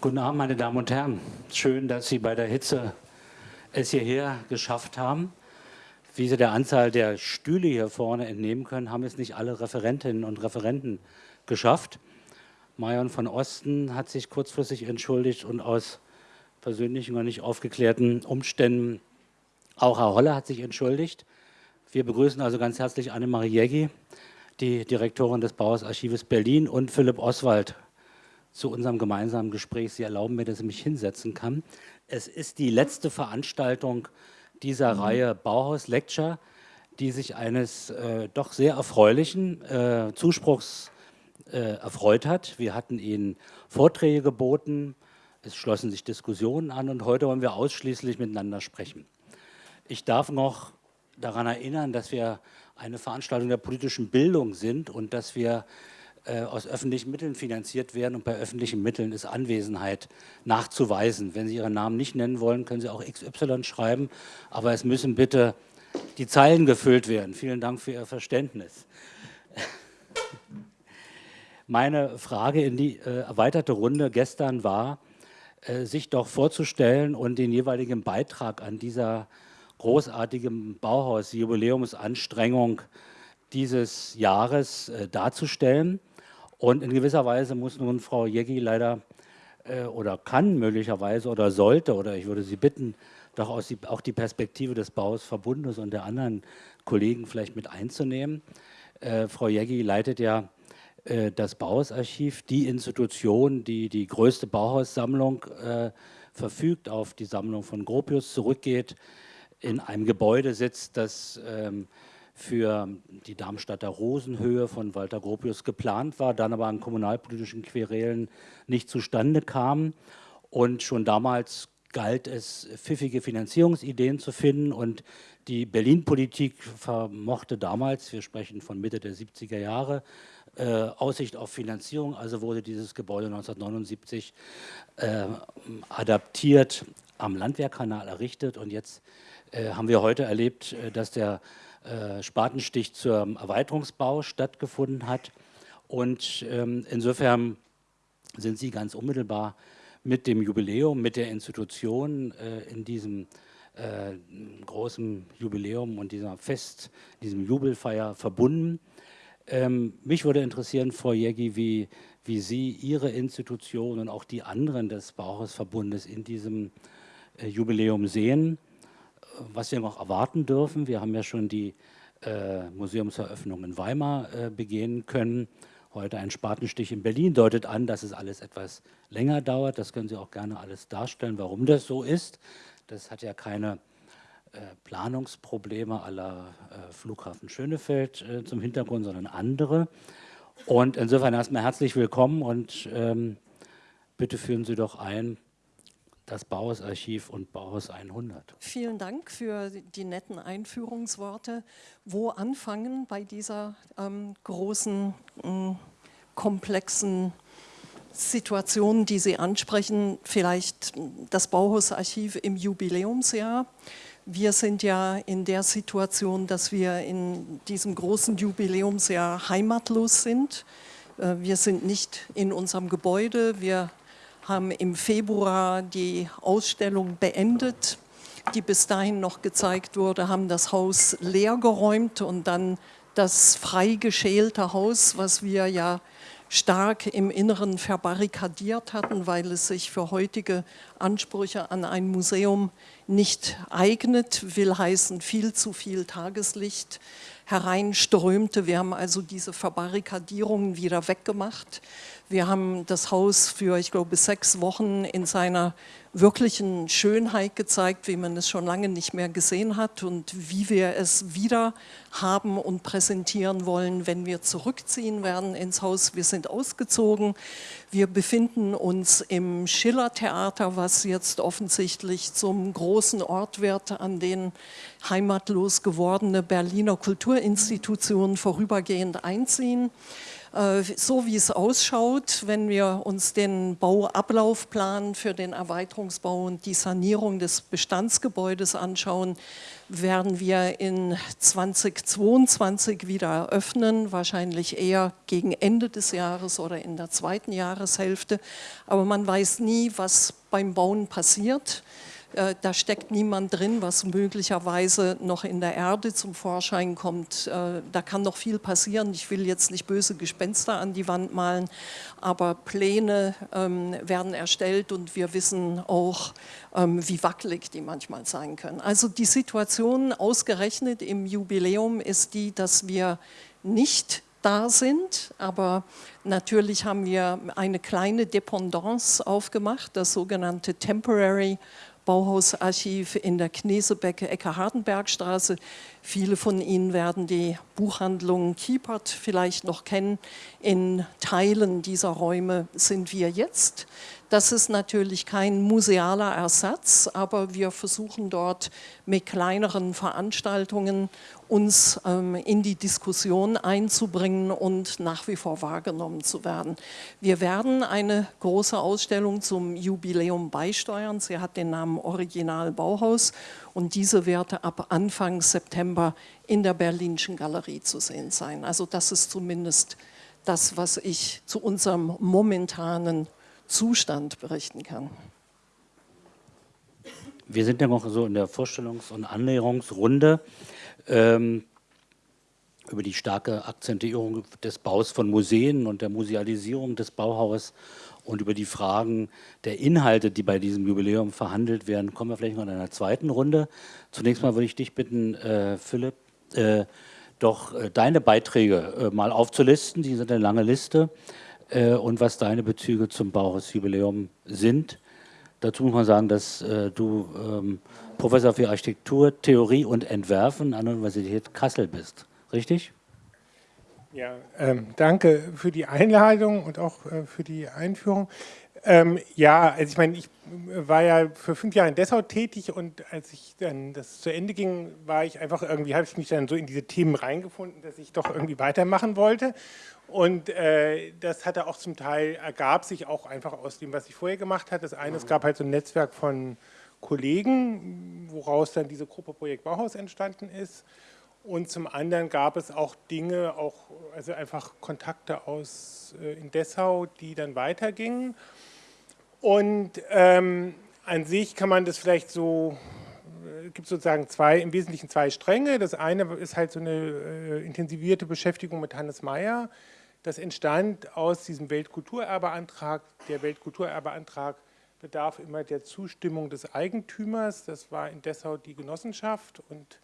Guten Abend, meine Damen und Herren. Schön, dass Sie bei der Hitze es hierher geschafft haben. Wie Sie der Anzahl der Stühle hier vorne entnehmen können, haben es nicht alle Referentinnen und Referenten geschafft. Marion von Osten hat sich kurzfristig entschuldigt und aus persönlichen und nicht aufgeklärten Umständen auch Herr Holler hat sich entschuldigt. Wir begrüßen also ganz herzlich Annemarie Jägi, die Direktorin des Bauhausarchives Berlin und Philipp Oswald zu unserem gemeinsamen Gespräch. Sie erlauben mir, dass ich mich hinsetzen kann. Es ist die letzte Veranstaltung dieser mhm. Reihe Bauhaus Lecture, die sich eines äh, doch sehr erfreulichen äh, Zuspruchs äh, erfreut hat. Wir hatten Ihnen Vorträge geboten, es schlossen sich Diskussionen an und heute wollen wir ausschließlich miteinander sprechen. Ich darf noch daran erinnern, dass wir eine Veranstaltung der politischen Bildung sind und dass wir äh, aus öffentlichen Mitteln finanziert werden und bei öffentlichen Mitteln ist Anwesenheit nachzuweisen. Wenn Sie Ihren Namen nicht nennen wollen, können Sie auch XY schreiben, aber es müssen bitte die Zeilen gefüllt werden. Vielen Dank für Ihr Verständnis. Meine Frage in die äh, erweiterte Runde gestern war, äh, sich doch vorzustellen und den jeweiligen Beitrag an dieser großartigen Bauhaus-Jubiläumsanstrengung dieses Jahres äh, darzustellen. Und in gewisser Weise muss nun Frau Jeggi leider äh, oder kann möglicherweise oder sollte, oder ich würde Sie bitten, doch auch die Perspektive des Bauhausverbundes und der anderen Kollegen vielleicht mit einzunehmen. Äh, Frau Jeggi leitet ja äh, das Bauhausarchiv, die Institution, die die größte Bauhaussammlung äh, verfügt, auf die Sammlung von Gropius zurückgeht, in einem Gebäude sitzt, das ähm, für die Darmstadter Rosenhöhe von Walter Gropius geplant war, dann aber an kommunalpolitischen Querelen nicht zustande kam. Und schon damals galt es, pfiffige Finanzierungsideen zu finden. Und die Berlin-Politik vermochte damals, wir sprechen von Mitte der 70er Jahre, äh, Aussicht auf Finanzierung, also wurde dieses Gebäude 1979 äh, adaptiert, am Landwehrkanal errichtet. Und jetzt äh, haben wir heute erlebt, äh, dass der äh, Spatenstich zum Erweiterungsbau stattgefunden hat. Und ähm, insofern sind Sie ganz unmittelbar mit dem Jubiläum, mit der Institution äh, in diesem äh, großen Jubiläum und dieser Fest, diesem Jubelfeier verbunden. Ähm, mich würde interessieren, Frau Jägi, wie, wie Sie Ihre Institution und auch die anderen des Bauhausverbundes in diesem äh, Jubiläum sehen was wir noch erwarten dürfen. Wir haben ja schon die äh, Museumseröffnung in Weimar äh, begehen können. Heute ein Spatenstich in Berlin deutet an, dass es alles etwas länger dauert. Das können Sie auch gerne alles darstellen, warum das so ist. Das hat ja keine äh, Planungsprobleme aller äh, Flughafen Schönefeld äh, zum Hintergrund, sondern andere. Und insofern erstmal herzlich willkommen und ähm, bitte führen Sie doch ein, das Bauhausarchiv und Bauhaus 100. Vielen Dank für die netten Einführungsworte. Wo anfangen bei dieser ähm, großen, äh, komplexen Situation, die Sie ansprechen? Vielleicht das Bauhausarchiv im Jubiläumsjahr. Wir sind ja in der Situation, dass wir in diesem großen Jubiläumsjahr heimatlos sind. Äh, wir sind nicht in unserem Gebäude, wir haben im Februar die Ausstellung beendet, die bis dahin noch gezeigt wurde, haben das Haus leer geräumt und dann das frei geschälte Haus, was wir ja stark im Inneren verbarrikadiert hatten, weil es sich für heutige Ansprüche an ein Museum nicht eignet, will heißen viel zu viel Tageslicht hereinströmte. Wir haben also diese Verbarrikadierungen wieder weggemacht. Wir haben das Haus für, ich glaube, sechs Wochen in seiner wirklichen Schönheit gezeigt, wie man es schon lange nicht mehr gesehen hat und wie wir es wieder haben und präsentieren wollen, wenn wir zurückziehen werden ins Haus. Wir sind ausgezogen. Wir befinden uns im Schiller-Theater, was jetzt offensichtlich zum großen Ort wird, an den heimatlos gewordene Berliner Kulturinstitutionen vorübergehend einziehen. Äh, so wie es ausschaut, wenn wir uns den Bauablaufplan für den Erweiterungsbau und die Sanierung des Bestandsgebäudes anschauen, werden wir in 2022 wieder eröffnen, wahrscheinlich eher gegen Ende des Jahres oder in der zweiten Jahreshälfte. Aber man weiß nie, was beim Bauen passiert. Äh, da steckt niemand drin, was möglicherweise noch in der Erde zum Vorschein kommt. Äh, da kann noch viel passieren. Ich will jetzt nicht böse Gespenster an die Wand malen, aber Pläne ähm, werden erstellt und wir wissen auch, ähm, wie wackelig die manchmal sein können. Also die Situation ausgerechnet im Jubiläum ist die, dass wir nicht da sind, aber natürlich haben wir eine kleine Dependance aufgemacht, das sogenannte Temporary Bauhausarchiv in der Knesebecke Ecke-Hardenbergstraße. Viele von Ihnen werden die Buchhandlung Kiepert vielleicht noch kennen. In Teilen dieser Räume sind wir jetzt. Das ist natürlich kein musealer Ersatz, aber wir versuchen dort mit kleineren Veranstaltungen uns ähm, in die Diskussion einzubringen und nach wie vor wahrgenommen zu werden. Wir werden eine große Ausstellung zum Jubiläum beisteuern. Sie hat den Namen Original Bauhaus und diese wird ab Anfang September in der Berlinischen Galerie zu sehen sein. Also das ist zumindest das, was ich zu unserem momentanen Zustand berichten kann. Wir sind ja noch so in der Vorstellungs- und Annäherungsrunde ähm, über die starke Akzentuierung des Baus von Museen und der Musealisierung des Bauhauses und über die Fragen der Inhalte, die bei diesem Jubiläum verhandelt werden, kommen wir vielleicht noch in einer zweiten Runde. Zunächst mal würde ich dich bitten, äh, Philipp, äh, doch äh, deine Beiträge mal aufzulisten. Die sind eine lange Liste äh, und was deine Bezüge zum Bauhausjubiläum sind. Dazu muss man sagen, dass äh, du ähm, Professor für Architektur, Theorie und Entwerfen an der Universität Kassel bist. Richtig? Ja, ähm, danke für die Einladung und auch äh, für die Einführung. Ähm, ja, also ich meine, ich war ja für fünf Jahre in Dessau tätig und als ich dann das zu Ende ging, war ich einfach irgendwie, habe ich mich dann so in diese Themen reingefunden, dass ich doch irgendwie weitermachen wollte und äh, das hatte auch zum Teil, ergab sich auch einfach aus dem, was ich vorher gemacht hatte. Das eine, es gab halt so ein Netzwerk von Kollegen, woraus dann diese Gruppe Projekt Bauhaus entstanden ist. Und zum anderen gab es auch Dinge, auch, also einfach Kontakte aus äh, in Dessau, die dann weitergingen. Und ähm, an sich kann man das vielleicht so, äh, gibt sozusagen zwei, im Wesentlichen zwei Stränge. Das eine ist halt so eine äh, intensivierte Beschäftigung mit Hannes Mayer, das entstand aus diesem Weltkulturerbeantrag. Der Weltkulturerbeantrag bedarf immer der Zustimmung des Eigentümers. Das war in Dessau die Genossenschaft. Und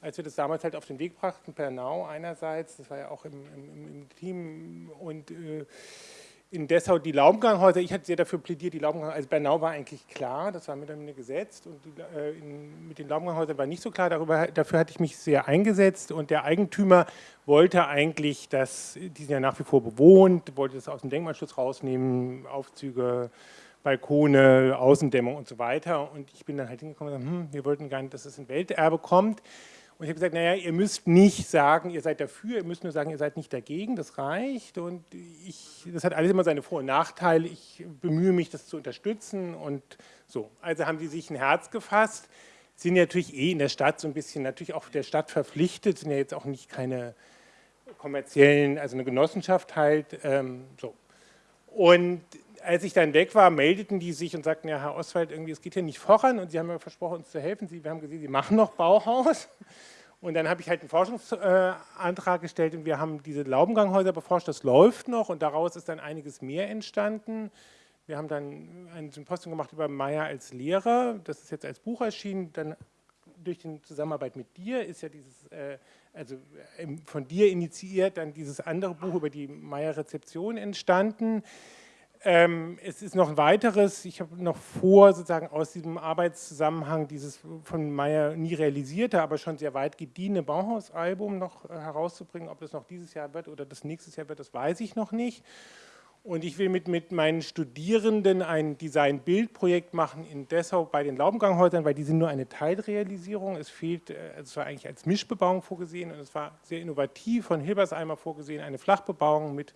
als wir das damals halt auf den Weg brachten, Pernau einerseits, das war ja auch im, im, im Team und äh, in Dessau die Laubenganghäuser, ich hatte sehr dafür plädiert, die Laubenganghäuser, also Bernau war eigentlich klar, das war mit mir gesetzt und die, äh, in, mit den Laubenganghäusern war nicht so klar, darüber, dafür hatte ich mich sehr eingesetzt und der Eigentümer wollte eigentlich, dass, die sind ja nach wie vor bewohnt, wollte das aus dem Denkmalschutz rausnehmen, Aufzüge, Balkone, Außendämmung und so weiter. Und ich bin dann halt hingekommen und gesagt, hm, wir wollten nicht, dass es ein Welterbe kommt, und ich habe gesagt, naja, ihr müsst nicht sagen, ihr seid dafür, ihr müsst nur sagen, ihr seid nicht dagegen, das reicht. Und ich, das hat alles immer seine Vor- und Nachteile. Ich bemühe mich, das zu unterstützen und so. Also haben die sich ein Herz gefasst, sind natürlich eh in der Stadt so ein bisschen, natürlich auch der Stadt verpflichtet, sind ja jetzt auch nicht keine kommerziellen, also eine Genossenschaft halt, ähm, so. Und als ich dann weg war, meldeten die sich und sagten, ja, Herr Oswald, irgendwie, es geht hier nicht voran und Sie haben mir versprochen, uns zu helfen. Sie, wir haben gesehen, Sie machen noch Bauhaus. Und dann habe ich halt einen Forschungsantrag gestellt und wir haben diese Laubenganghäuser beforscht. Das läuft noch und daraus ist dann einiges mehr entstanden. Wir haben dann ein Symposium gemacht über Meyer als Lehrer. Das ist jetzt als Buch erschienen. Dann durch die Zusammenarbeit mit dir ist ja dieses, äh, also von dir initiiert, dann dieses andere Buch über die Meyer-Rezeption entstanden. Ähm, es ist noch ein weiteres, ich habe noch vor, sozusagen aus diesem Arbeitszusammenhang dieses von Meyer nie realisierte, aber schon sehr weit gediehene Bauhausalbum noch äh, herauszubringen. Ob das noch dieses Jahr wird oder das nächstes Jahr wird, das weiß ich noch nicht. Und ich will mit, mit meinen Studierenden ein Design-Bild-Projekt machen in Dessau bei den Laubenganghäusern, weil die sind nur eine Teilrealisierung. Es fehlt, äh, es war eigentlich als Mischbebauung vorgesehen und es war sehr innovativ von Hilberseimer vorgesehen, eine Flachbebauung mit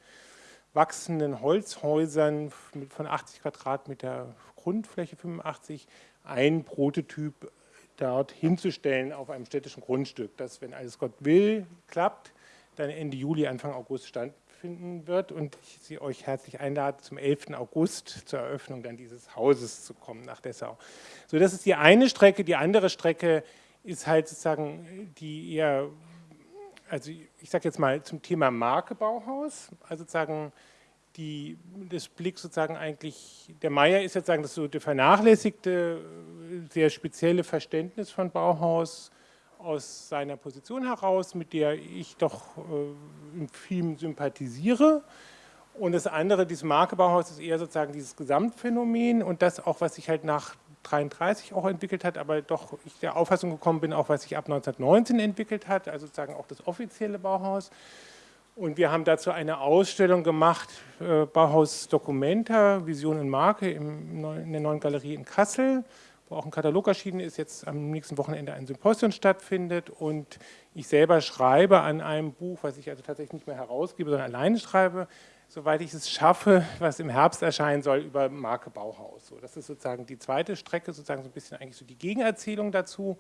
wachsenden Holzhäusern von 80 Quadratmeter Grundfläche, 85, ein Prototyp dort hinzustellen auf einem städtischen Grundstück, das, wenn alles Gott will, klappt, dann Ende Juli, Anfang August stattfinden wird und ich Sie euch herzlich einlade, zum 11. August zur Eröffnung dann dieses Hauses zu kommen nach Dessau. So, das ist die eine Strecke. Die andere Strecke ist halt sozusagen die eher, also ich sage jetzt mal zum Thema Marke Bauhaus, also sozusagen die, das Blick sozusagen eigentlich, der Meier ist jetzt sagen, das so vernachlässigte, sehr spezielle Verständnis von Bauhaus aus seiner Position heraus, mit der ich doch äh, in vielem sympathisiere. Und das andere, dieses Marke Bauhaus, ist eher sozusagen dieses Gesamtphänomen und das auch, was sich halt nach 1933 auch entwickelt hat, aber doch ich der Auffassung gekommen bin, auch was sich ab 1919 entwickelt hat, also sozusagen auch das offizielle Bauhaus. Und wir haben dazu eine Ausstellung gemacht, äh, Bauhaus Documenta, Vision und Marke im, in der neuen Galerie in Kassel, wo auch ein Katalog erschienen ist, jetzt am nächsten Wochenende ein Symposium stattfindet. Und ich selber schreibe an einem Buch, was ich also tatsächlich nicht mehr herausgebe, sondern alleine schreibe, soweit ich es schaffe, was im Herbst erscheinen soll, über Marke Bauhaus. So, das ist sozusagen die zweite Strecke, sozusagen so ein bisschen eigentlich so die Gegenerzählung dazu.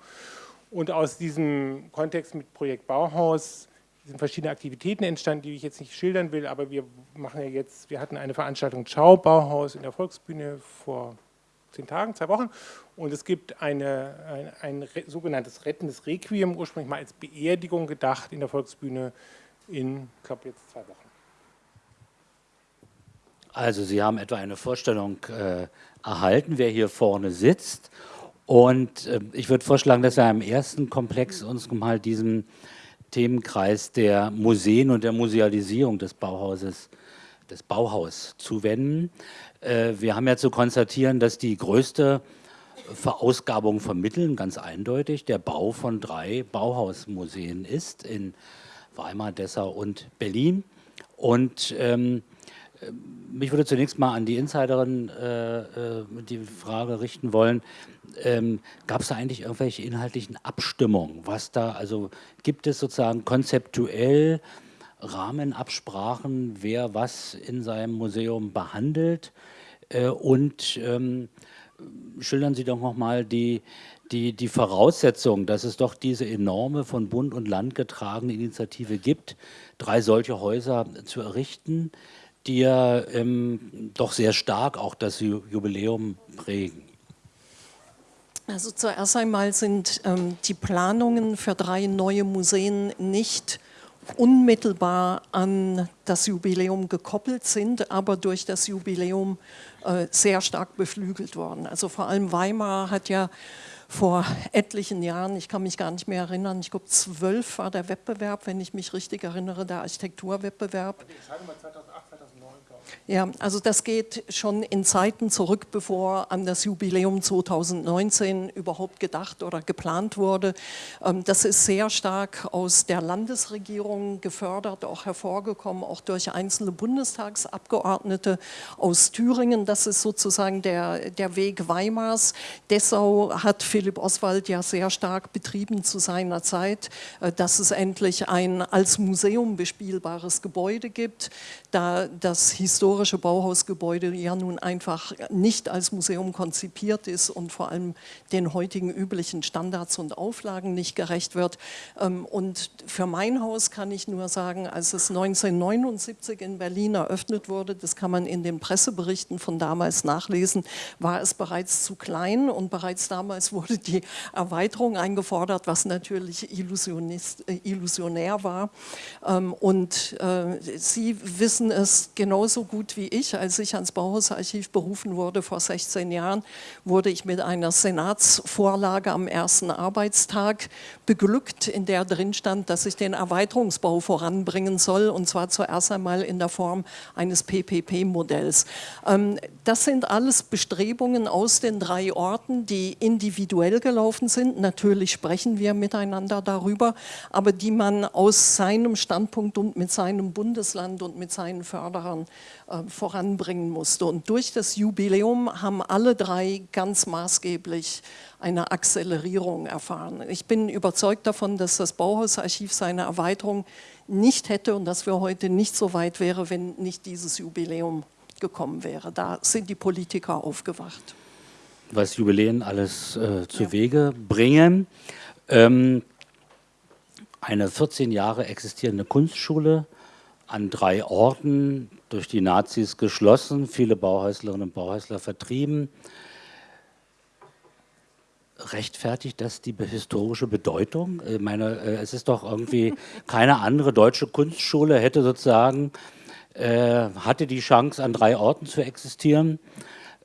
Und aus diesem Kontext mit Projekt Bauhaus sind verschiedene Aktivitäten entstanden, die ich jetzt nicht schildern will, aber wir machen ja jetzt, wir hatten eine Veranstaltung Ciao Bauhaus in der Volksbühne vor zehn Tagen, zwei Wochen und es gibt eine, ein, ein sogenanntes rettendes Requiem, ursprünglich mal als Beerdigung gedacht in der Volksbühne in, ich glaube jetzt zwei Wochen. Also Sie haben etwa eine Vorstellung äh, erhalten, wer hier vorne sitzt und äh, ich würde vorschlagen, dass wir im ersten Komplex uns mal diesen Themenkreis der Museen und der Musealisierung des Bauhauses, des Bauhaus zuwenden. Äh, wir haben ja zu konstatieren, dass die größte Verausgabung von Mitteln ganz eindeutig der Bau von drei Bauhausmuseen ist in Weimar, Dessau und Berlin. Und ähm, mich würde zunächst mal an die Insiderin äh, äh, die Frage richten wollen, ähm, gab es da eigentlich irgendwelche inhaltlichen Abstimmungen? Was da, also gibt es sozusagen konzeptuell Rahmenabsprachen, wer was in seinem Museum behandelt? Äh, und ähm, schildern Sie doch nochmal die, die, die Voraussetzung, dass es doch diese enorme von Bund und Land getragene Initiative gibt, drei solche Häuser zu errichten die ja ähm, doch sehr stark auch das Jubiläum prägen. Also zuerst einmal sind ähm, die Planungen für drei neue Museen nicht unmittelbar an das Jubiläum gekoppelt sind, aber durch das Jubiläum äh, sehr stark beflügelt worden. Also vor allem Weimar hat ja vor etlichen Jahren, ich kann mich gar nicht mehr erinnern, ich glaube zwölf war der Wettbewerb, wenn ich mich richtig erinnere, der Architekturwettbewerb. 2008, ja, also das geht schon in Zeiten zurück, bevor an das Jubiläum 2019 überhaupt gedacht oder geplant wurde. Ähm, das ist sehr stark aus der Landesregierung gefördert, auch hervorgekommen, auch durch einzelne Bundestagsabgeordnete aus Thüringen. Das ist sozusagen der, der Weg Weimars. Dessau hat Philipp Oswald ja sehr stark betrieben zu seiner Zeit, äh, dass es endlich ein als Museum bespielbares Gebäude gibt, da das historische Bauhausgebäude ja nun einfach nicht als Museum konzipiert ist und vor allem den heutigen üblichen Standards und Auflagen nicht gerecht wird. Ähm, und für mein Haus kann ich nur sagen, als es 1979 in Berlin eröffnet wurde, das kann man in den Presseberichten von damals nachlesen, war es bereits zu klein und bereits damals wurde die Erweiterung eingefordert, was natürlich äh, illusionär war. Ähm, und äh, Sie wissen es genauso gut wie ich, als ich ans Bauhausarchiv berufen wurde vor 16 Jahren, wurde ich mit einer Senatsvorlage am ersten Arbeitstag beglückt, in der drin stand, dass ich den Erweiterungsbau voranbringen soll und zwar zuerst einmal in der Form eines PPP-Modells. Ähm, das sind alles Bestrebungen aus den drei Orten, die individuell gelaufen sind. Natürlich sprechen wir miteinander darüber, aber die man aus seinem Standpunkt und mit seinem Bundesland und mit seinen Förderern äh, voranbringen musste. Und durch das Jubiläum haben alle drei ganz maßgeblich eine Akzelerierung erfahren. Ich bin überzeugt davon, dass das Bauhausarchiv seine Erweiterung nicht hätte und dass wir heute nicht so weit wären, wenn nicht dieses Jubiläum gekommen wäre. Da sind die Politiker aufgewacht. Was Jubiläen alles äh, zu ja. Wege bringen. Ähm, eine 14 Jahre existierende Kunstschule an drei Orten durch die Nazis geschlossen, viele Bauhäuslerinnen und Bauhäusler vertrieben. Rechtfertigt das die historische Bedeutung? Ich meine, äh, es ist doch irgendwie keine andere deutsche Kunstschule hätte sozusagen, äh, hatte die Chance an drei Orten zu existieren.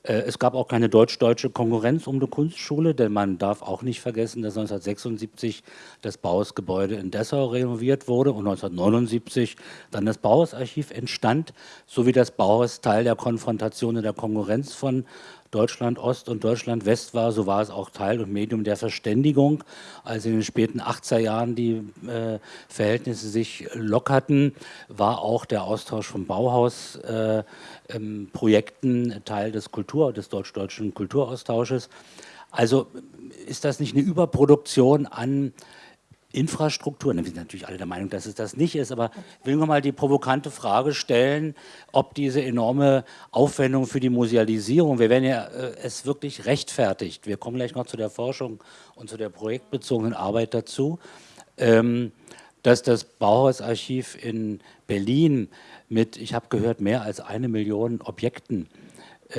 Äh, es gab auch keine deutsch-deutsche Konkurrenz um die Kunstschule, denn man darf auch nicht vergessen, dass 1976 das Bauhausgebäude in Dessau renoviert wurde und 1979 dann das Bauhausarchiv entstand, sowie das Bauhaus Teil der Konfrontation und der Konkurrenz von Deutschland Ost und Deutschland West war, so war es auch Teil und Medium der Verständigung. Als in den späten 80er Jahren die äh, Verhältnisse sich lockerten, war auch der Austausch von Bauhausprojekten äh, Teil des Kultur, des deutsch-deutschen Kulturaustausches. Also ist das nicht eine Überproduktion an Infrastruktur, wir sind natürlich alle der Meinung, dass es das nicht ist, aber ich will nur mal die provokante Frage stellen, ob diese enorme Aufwendung für die Musealisierung, wir werden ja äh, es wirklich rechtfertigt, wir kommen gleich noch zu der Forschung und zu der projektbezogenen Arbeit dazu, ähm, dass das Bauhausarchiv in Berlin mit, ich habe gehört, mehr als eine Million Objekten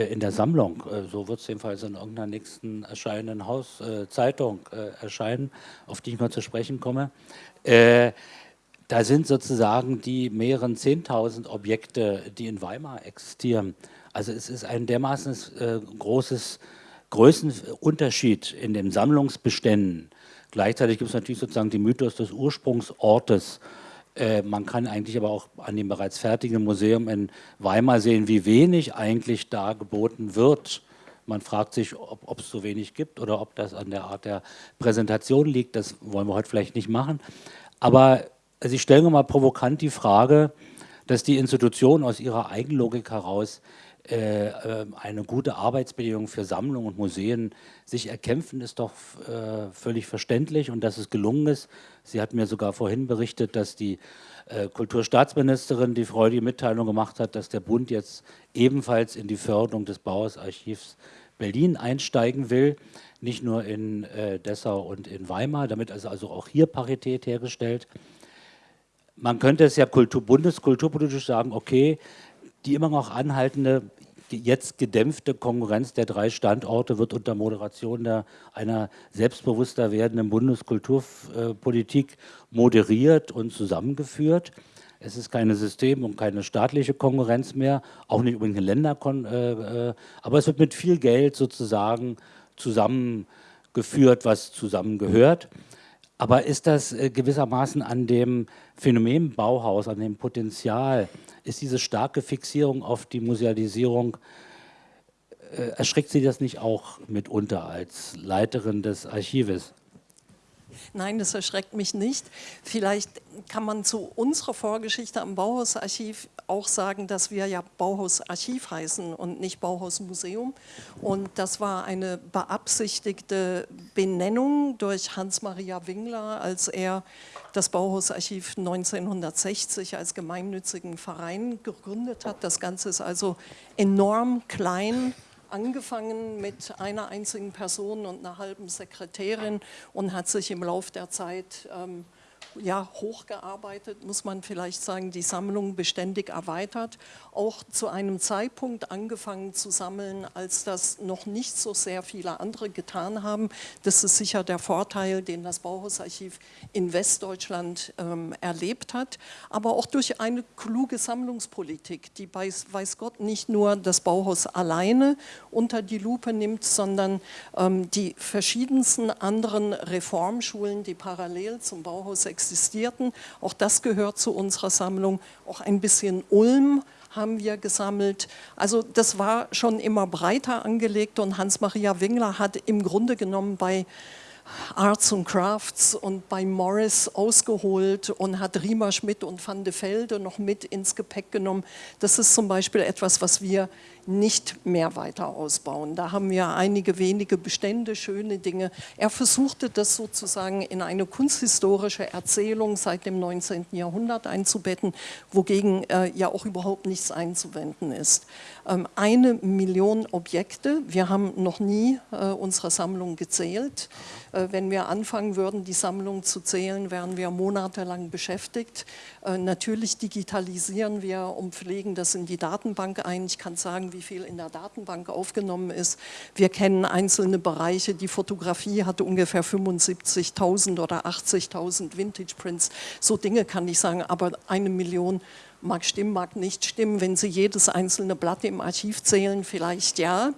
in der Sammlung, äh, so wird es jedenfalls in irgendeiner nächsten erscheinenden Hauszeitung äh, erscheinen, auf die ich mal zu sprechen komme. Da sind sozusagen die mehreren 10.000 Objekte, die in Weimar existieren. Also es ist ein dermaßen großes Größenunterschied in den Sammlungsbeständen. Gleichzeitig gibt es natürlich sozusagen den Mythos des Ursprungsortes äh, man kann eigentlich aber auch an dem bereits fertigen Museum in Weimar sehen, wie wenig eigentlich da geboten wird. Man fragt sich, ob es so wenig gibt oder ob das an der Art der Präsentation liegt. Das wollen wir heute vielleicht nicht machen. Aber also ich stelle mir mal provokant die Frage, dass die Institutionen aus ihrer Eigenlogik heraus eine gute Arbeitsbedingung für Sammlungen und Museen sich erkämpfen, ist doch äh, völlig verständlich und dass es gelungen ist. Sie hat mir sogar vorhin berichtet, dass die äh, Kulturstaatsministerin die freudige Mitteilung gemacht hat, dass der Bund jetzt ebenfalls in die Förderung des Bauhausarchivs Berlin einsteigen will, nicht nur in äh, Dessau und in Weimar, damit ist also auch hier Parität hergestellt. Man könnte es ja Kultur, bundeskulturpolitisch sagen, okay, die immer noch anhaltende, jetzt gedämpfte Konkurrenz der drei Standorte wird unter Moderation der, einer selbstbewusster werdenden Bundeskulturpolitik moderiert und zusammengeführt. Es ist keine System- und keine staatliche Konkurrenz mehr, auch nicht unbedingt eine Länder, äh, äh, aber es wird mit viel Geld sozusagen zusammengeführt, was zusammengehört. Aber ist das äh, gewissermaßen an dem Phänomen Bauhaus, an dem Potenzial ist diese starke Fixierung auf die Musealisierung, äh, erschreckt Sie das nicht auch mitunter als Leiterin des Archives? Nein, das erschreckt mich nicht. Vielleicht kann man zu unserer Vorgeschichte am Bauhausarchiv auch sagen, dass wir ja Bauhausarchiv heißen und nicht Bauhausmuseum. Und das war eine beabsichtigte Benennung durch Hans-Maria Wingler, als er das Bauhausarchiv 1960 als gemeinnützigen Verein gegründet hat. Das Ganze ist also enorm klein angefangen mit einer einzigen Person und einer halben Sekretärin und hat sich im Laufe der Zeit ähm, ja, hochgearbeitet, muss man vielleicht sagen, die Sammlung beständig erweitert, auch zu einem Zeitpunkt angefangen zu sammeln, als das noch nicht so sehr viele andere getan haben. Das ist sicher der Vorteil, den das Bauhausarchiv in Westdeutschland ähm, erlebt hat, aber auch durch eine kluge Sammlungspolitik, die weiß, weiß Gott nicht nur das Bauhaus alleine unter die Lupe nimmt, sondern ähm, die verschiedensten anderen Reformschulen, die parallel zum Bauhaus existieren, existierten. Auch das gehört zu unserer Sammlung. Auch ein bisschen Ulm haben wir gesammelt. Also das war schon immer breiter angelegt und Hans-Maria Wingler hat im Grunde genommen bei Arts und Crafts und bei Morris ausgeholt und hat Riemer Schmidt und Van de Velde noch mit ins Gepäck genommen. Das ist zum Beispiel etwas, was wir nicht mehr weiter ausbauen. Da haben wir einige wenige Bestände, schöne Dinge. Er versuchte das sozusagen in eine kunsthistorische Erzählung seit dem 19. Jahrhundert einzubetten, wogegen äh, ja auch überhaupt nichts einzuwenden ist. Ähm, eine Million Objekte, wir haben noch nie äh, unsere Sammlung gezählt. Äh, wenn wir anfangen würden, die Sammlung zu zählen, wären wir monatelang beschäftigt. Äh, natürlich digitalisieren wir und pflegen das in die Datenbank ein. Ich kann sagen, wie viel in der Datenbank aufgenommen ist. Wir kennen einzelne Bereiche. Die Fotografie hatte ungefähr 75.000 oder 80.000 Vintage Prints. So Dinge kann ich sagen, aber eine Million mag stimmen, mag nicht stimmen. Wenn Sie jedes einzelne Blatt im Archiv zählen, vielleicht ja.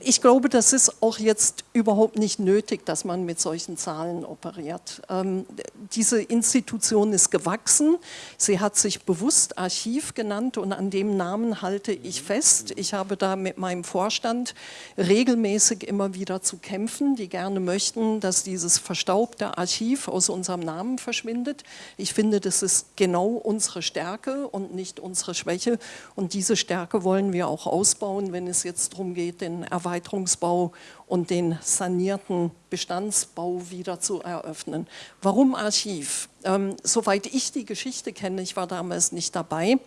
Ich glaube, das ist auch jetzt überhaupt nicht nötig, dass man mit solchen Zahlen operiert. Ähm, diese Institution ist gewachsen. Sie hat sich bewusst Archiv genannt und an dem Namen halte ich fest. Ich habe da mit meinem Vorstand regelmäßig immer wieder zu kämpfen, die gerne möchten, dass dieses verstaubte Archiv aus unserem Namen verschwindet. Ich finde, das ist genau unsere Stärke und und nicht unsere Schwäche. Und diese Stärke wollen wir auch ausbauen, wenn es jetzt darum geht, den Erweiterungsbau und den sanierten Bestandsbau wieder zu eröffnen. Warum Archiv? Ähm, soweit ich die Geschichte kenne, ich war damals nicht dabei,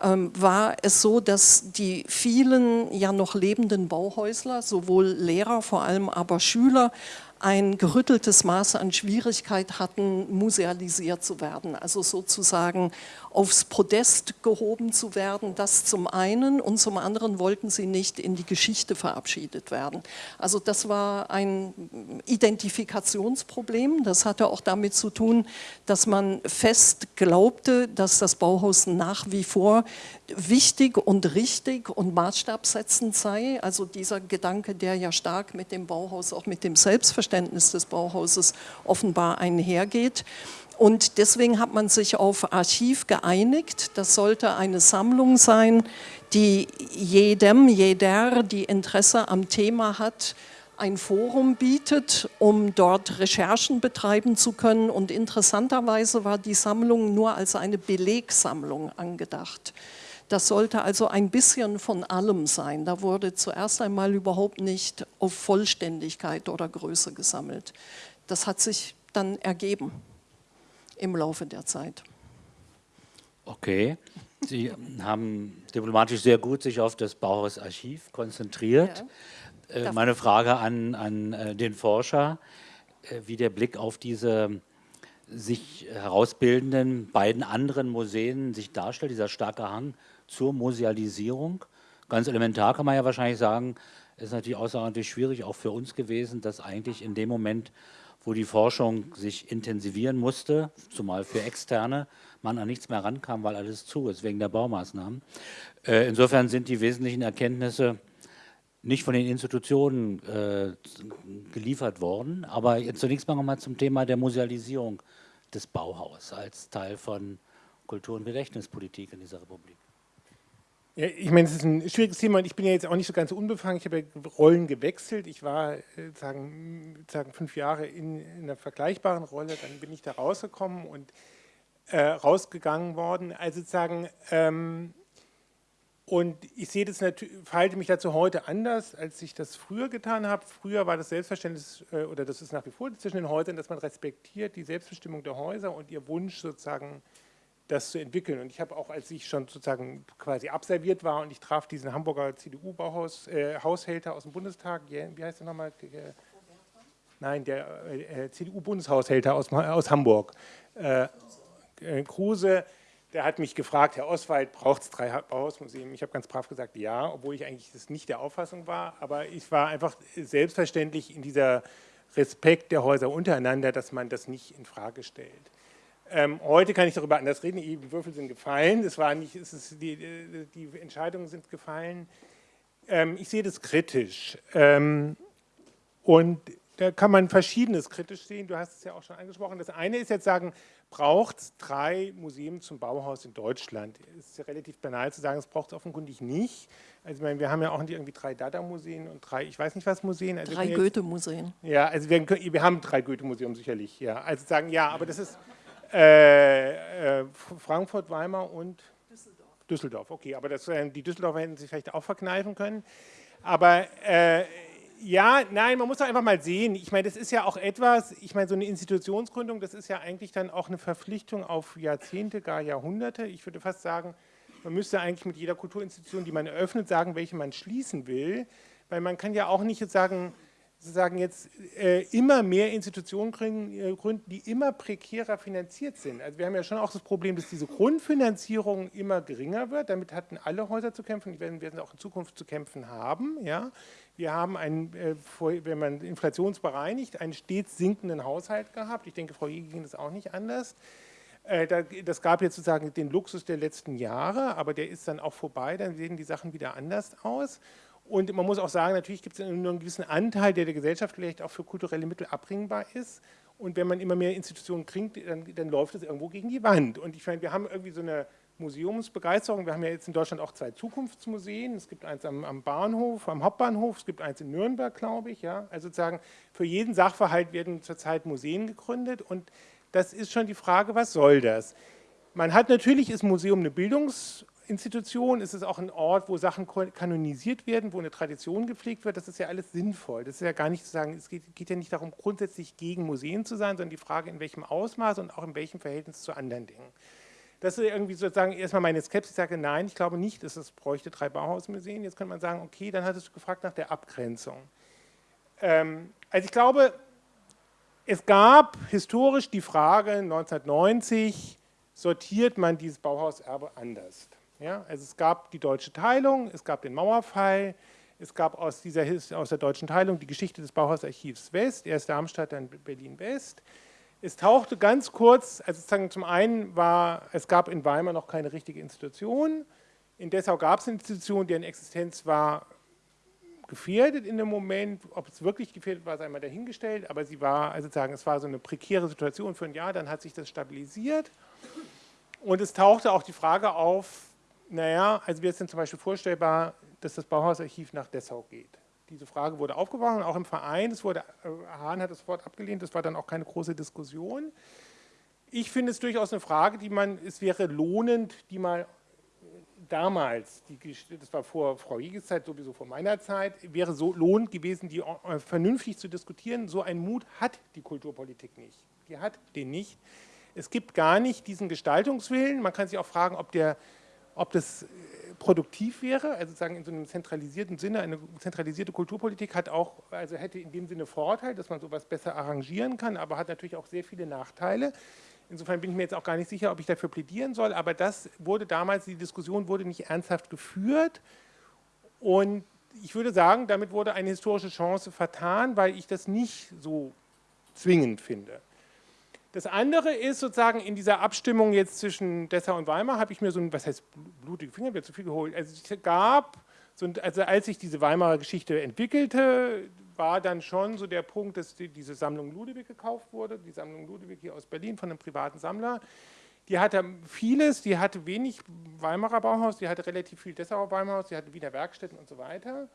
ähm, war es so, dass die vielen ja noch lebenden Bauhäusler, sowohl Lehrer, vor allem aber Schüler, ein gerütteltes Maß an Schwierigkeit hatten, musealisiert zu werden, also sozusagen aufs Podest gehoben zu werden, das zum einen und zum anderen wollten sie nicht in die Geschichte verabschiedet werden. Also das war ein Identifikationsproblem, das hatte auch damit zu tun, dass man fest glaubte, dass das Bauhaus nach wie vor wichtig und richtig und maßstabsetzend sei, also dieser Gedanke, der ja stark mit dem Bauhaus, auch mit dem Selbstverständnis des Bauhauses offenbar einhergeht. Und deswegen hat man sich auf Archiv geeinigt. Das sollte eine Sammlung sein, die jedem, jeder, die Interesse am Thema hat, ein Forum bietet, um dort Recherchen betreiben zu können. Und interessanterweise war die Sammlung nur als eine Belegsammlung angedacht. Das sollte also ein bisschen von allem sein. Da wurde zuerst einmal überhaupt nicht auf Vollständigkeit oder Größe gesammelt. Das hat sich dann ergeben im Laufe der Zeit. Okay. Sie haben diplomatisch sehr gut sich auf das Bauhausarchiv konzentriert. Ja. Äh, meine Frage an, an äh, den Forscher, äh, wie der Blick auf diese sich herausbildenden beiden anderen Museen sich darstellt, dieser starke Hang zur Musealisierung. Ganz elementar kann man ja wahrscheinlich sagen, ist natürlich außerordentlich schwierig, auch für uns gewesen, dass eigentlich in dem Moment wo die Forschung sich intensivieren musste, zumal für Externe, man an nichts mehr rankam, weil alles zu ist, wegen der Baumaßnahmen. Äh, insofern sind die wesentlichen Erkenntnisse nicht von den Institutionen äh, geliefert worden, aber jetzt zunächst mal nochmal zum Thema der Musealisierung des Bauhaus als Teil von Kultur- und Gedächtnispolitik in dieser Republik. Ja, ich meine, es ist ein schwieriges Thema und ich bin ja jetzt auch nicht so ganz unbefangen. Ich habe ja Rollen gewechselt. Ich war äh, sagen, sagen fünf Jahre in, in, einer vergleichbaren Rolle, dann bin ich da rausgekommen und äh, rausgegangen worden. Also sozusagen, ähm, und ich sehe das natürlich, verhalte mich dazu heute anders, als ich das früher getan habe. Früher war das Selbstverständnis, äh, oder das ist nach wie vor zwischen den Häusern, dass man respektiert die Selbstbestimmung der Häuser und ihr Wunsch sozusagen das zu entwickeln. Und ich habe auch, als ich schon sozusagen quasi absolviert war und ich traf diesen Hamburger CDU-Haushälter äh, aus dem Bundestag, wie heißt der nochmal? Nein, der äh, CDU-Bundeshaushälter aus, aus Hamburg, äh, äh, Kruse, der hat mich gefragt, Herr Oswald, braucht es drei Bauhausmuseen? Ich habe ganz brav gesagt, ja, obwohl ich eigentlich das nicht der Auffassung war, aber ich war einfach selbstverständlich in dieser Respekt der Häuser untereinander, dass man das nicht in Frage stellt. Ähm, heute kann ich darüber anders reden, die Würfel sind gefallen, das war nicht, es ist, die, die Entscheidungen sind gefallen. Ähm, ich sehe das kritisch. Ähm, und da kann man Verschiedenes kritisch sehen. Du hast es ja auch schon angesprochen. Das eine ist jetzt sagen, braucht es drei Museen zum Bauhaus in Deutschland? Es ist ja relativ banal zu sagen, es braucht es offenkundig nicht. Also ich meine, wir haben ja auch irgendwie drei Dada-Museen und drei, ich weiß nicht was Museen. Also drei Goethe-Museen. Ja, also wir, wir haben drei Goethe-Museen sicherlich. Ja, also sagen, ja, aber das ist äh, äh, Frankfurt, Weimar und Düsseldorf. Düsseldorf, okay, aber das, äh, die Düsseldorfer hätten sich vielleicht auch verkneifen können. Aber äh, ja, nein, man muss doch einfach mal sehen. Ich meine, das ist ja auch etwas, ich meine, so eine Institutionsgründung, das ist ja eigentlich dann auch eine Verpflichtung auf Jahrzehnte, gar Jahrhunderte. Ich würde fast sagen, man müsste eigentlich mit jeder Kulturinstitution, die man eröffnet, sagen, welche man schließen will. Weil man kann ja auch nicht jetzt sagen, sozusagen jetzt äh, immer mehr Institutionen äh, gründen, die immer prekärer finanziert sind. Also wir haben ja schon auch das Problem, dass diese Grundfinanzierung immer geringer wird. Damit hatten alle Häuser zu kämpfen, die werden, werden auch in Zukunft zu kämpfen haben. Ja. Wir haben, einen, äh, wenn man inflationsbereinigt, einen stets sinkenden Haushalt gehabt. Ich denke, Frau Jäger ging das auch nicht anders. Äh, das gab jetzt sozusagen den Luxus der letzten Jahre, aber der ist dann auch vorbei, dann sehen die Sachen wieder anders aus. Und man muss auch sagen, natürlich gibt es einen gewissen Anteil, der der Gesellschaft vielleicht auch für kulturelle Mittel abbringbar ist. Und wenn man immer mehr Institutionen kriegt, dann, dann läuft es irgendwo gegen die Wand. Und ich meine, wir haben irgendwie so eine Museumsbegeisterung. Wir haben ja jetzt in Deutschland auch zwei Zukunftsmuseen. Es gibt eins am, am Bahnhof, am Hauptbahnhof, es gibt eins in Nürnberg, glaube ich. Ja? Also sozusagen für jeden Sachverhalt werden zurzeit Museen gegründet. Und das ist schon die Frage, was soll das? Man hat natürlich, ist Museum eine Bildungs- Institution ist es auch ein Ort, wo Sachen kanonisiert werden, wo eine Tradition gepflegt wird. Das ist ja alles sinnvoll. Das ist ja gar nicht zu sagen, es geht, geht, ja nicht darum, grundsätzlich gegen Museen zu sein, sondern die Frage, in welchem Ausmaß und auch in welchem Verhältnis zu anderen Dingen. Das ist irgendwie sozusagen erstmal meine Skepsis. Ich sage, nein, ich glaube nicht, dass es bräuchte drei Bauhausmuseen. Jetzt könnte man sagen, okay, dann hattest du gefragt nach der Abgrenzung. Ähm, also ich glaube, es gab historisch die Frage 1990, sortiert man dieses Bauhauserbe anders? Ja, also es gab die deutsche Teilung, es gab den Mauerfall, es gab aus, dieser, aus der deutschen Teilung die Geschichte des Bauhausarchivs West, erst Darmstadt, dann Berlin-West. Es tauchte ganz kurz, also zum einen war, es gab in Weimar noch keine richtige Institution, in Dessau gab es eine Institution, deren Existenz war gefährdet in dem Moment, ob es wirklich gefährdet war, sei einmal dahingestellt, aber sie war, also sagen, es war so eine prekäre Situation für ein Jahr, dann hat sich das stabilisiert. Und es tauchte auch die Frage auf, naja, also es denn zum Beispiel vorstellbar, dass das Bauhausarchiv nach Dessau geht. Diese Frage wurde aufgeworfen, auch im Verein, es wurde, äh, Hahn hat das Wort abgelehnt, das war dann auch keine große Diskussion. Ich finde es durchaus eine Frage, die man, es wäre lohnend, die mal damals, die, das war vor Frau Hieges Zeit, sowieso vor meiner Zeit, wäre so lohnend gewesen, die äh, vernünftig zu diskutieren. So einen Mut hat die Kulturpolitik nicht. Die hat den nicht. Es gibt gar nicht diesen Gestaltungswillen. Man kann sich auch fragen, ob der ob das äh, produktiv wäre, also sagen in so einem zentralisierten Sinne, eine zentralisierte Kulturpolitik hat auch, also hätte in dem Sinne Vorteil, dass man sowas besser arrangieren kann, aber hat natürlich auch sehr viele Nachteile. Insofern bin ich mir jetzt auch gar nicht sicher, ob ich dafür plädieren soll, aber das wurde damals, die Diskussion wurde nicht ernsthaft geführt und ich würde sagen, damit wurde eine historische Chance vertan, weil ich das nicht so zwingend finde. Das andere ist sozusagen in dieser Abstimmung jetzt zwischen Dessau und Weimar habe ich mir so ein, was heißt blutige Finger, wird zu viel geholt. Also es gab, so, also als sich diese Weimarer Geschichte entwickelte, war dann schon so der Punkt, dass die, diese Sammlung Ludewig gekauft wurde, die Sammlung Ludewig hier aus Berlin von einem privaten Sammler. Die hatte vieles, die hatte wenig Weimarer Bauhaus, die hatte relativ viel Dessauer Bauhaus, die hatte Wiener Werkstätten und so weiter.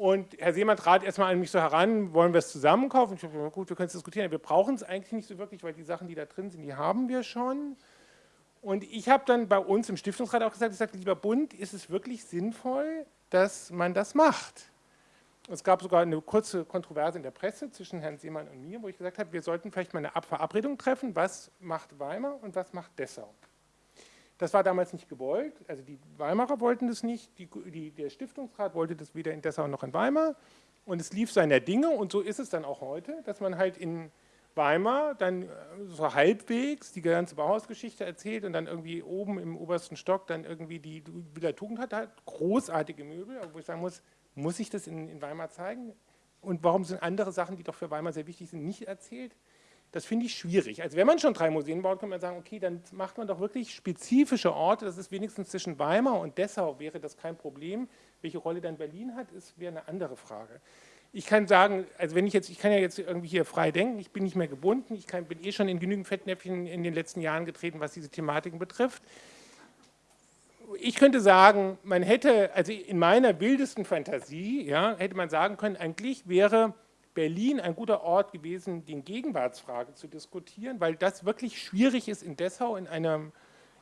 Und Herr Seemann trat erstmal an mich so heran, wollen wir es zusammen kaufen? Ich habe gut, wir können es diskutieren. Wir brauchen es eigentlich nicht so wirklich, weil die Sachen, die da drin sind, die haben wir schon. Und ich habe dann bei uns im Stiftungsrat auch gesagt, ich sage, lieber Bund, ist es wirklich sinnvoll, dass man das macht? Es gab sogar eine kurze Kontroverse in der Presse zwischen Herrn Seemann und mir, wo ich gesagt habe, wir sollten vielleicht mal eine Verabredung treffen, was macht Weimar und was macht Dessau. Das war damals nicht gewollt, also die Weimarer wollten das nicht, die, die, der Stiftungsrat wollte das weder in Dessau noch in Weimar. Und es lief seiner Dinge. Und so ist es dann auch heute, dass man halt in Weimar dann äh, so halbwegs die ganze Bauhausgeschichte erzählt und dann irgendwie oben im obersten Stock dann irgendwie die wieder Tugend hat, halt großartige Möbel, wo ich sagen muss, muss ich das in, in Weimar zeigen? Und warum sind andere Sachen, die doch für Weimar sehr wichtig sind, nicht erzählt? Das finde ich schwierig. Also wenn man schon drei Museen baut, kann man sagen, okay, dann macht man doch wirklich spezifische Orte. Das ist wenigstens zwischen Weimar und Dessau wäre das kein Problem. Welche Rolle dann Berlin hat, ist wäre eine andere Frage. ich kann sagen, also wenn ich jetzt, ich kann ja jetzt irgendwie hier frei denken, ich bin nicht mehr gebunden, ich kann, bin eh schon in genügend Fettnäpfchen in den letzten Jahren getreten, was diese Thematiken betrifft. Ich könnte sagen, man hätte, also in meiner wildesten Fantasie, ja, hätte man sagen können, eigentlich wäre Berlin ein guter Ort gewesen, die Gegenwartsfrage zu diskutieren, weil das wirklich schwierig ist in Dessau, in einem,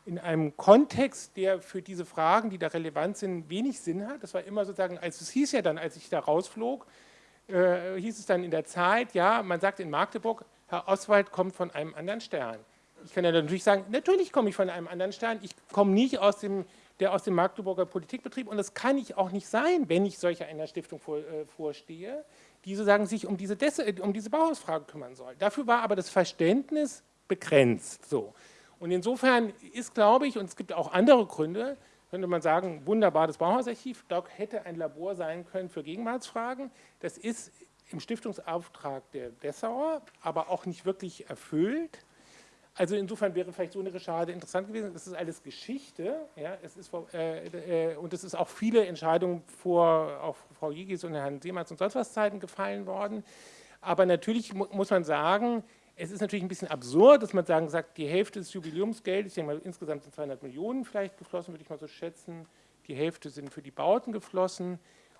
in einem Kontext, der für diese Fragen, die da relevant sind, wenig Sinn hat. Das war immer sozusagen, also es hieß ja dann, als ich da rausflog, äh, hieß es dann in der Zeit, ja, man sagt in Magdeburg, Herr Oswald kommt von einem anderen Stern. Ich kann ja natürlich sagen, natürlich komme ich von einem anderen Stern, ich komme nicht aus dem, der aus dem Magdeburger Politikbetrieb und das kann ich auch nicht sein, wenn ich solcher einer Stiftung vor, äh, vorstehe, die sozusagen sich um diese, Des um diese Bauhausfrage kümmern soll. Dafür war aber das Verständnis begrenzt. So. Und insofern ist, glaube ich, und es gibt auch andere Gründe, könnte man sagen, wunderbar das Bauhausarchiv, dort hätte ein Labor sein können für Gegenwartsfragen. Das ist im Stiftungsauftrag der Dessauer, aber auch nicht wirklich erfüllt. Also insofern wäre vielleicht so eine Recherche interessant gewesen. Das ist alles Geschichte, ja, es ist, äh, äh, und es ist auch viele Entscheidungen vor auch Frau Jigis und Herrn Seemanns und sonst was Zeiten gefallen worden. Aber natürlich mu muss man sagen, es ist natürlich ein bisschen absurd, dass man sagen, sagt, die Hälfte des Jubiläumsgeldes, ich denke mal, insgesamt sind 200 Millionen vielleicht geflossen, würde ich mal so schätzen. Die Hälfte sind für die Bauten geflossen.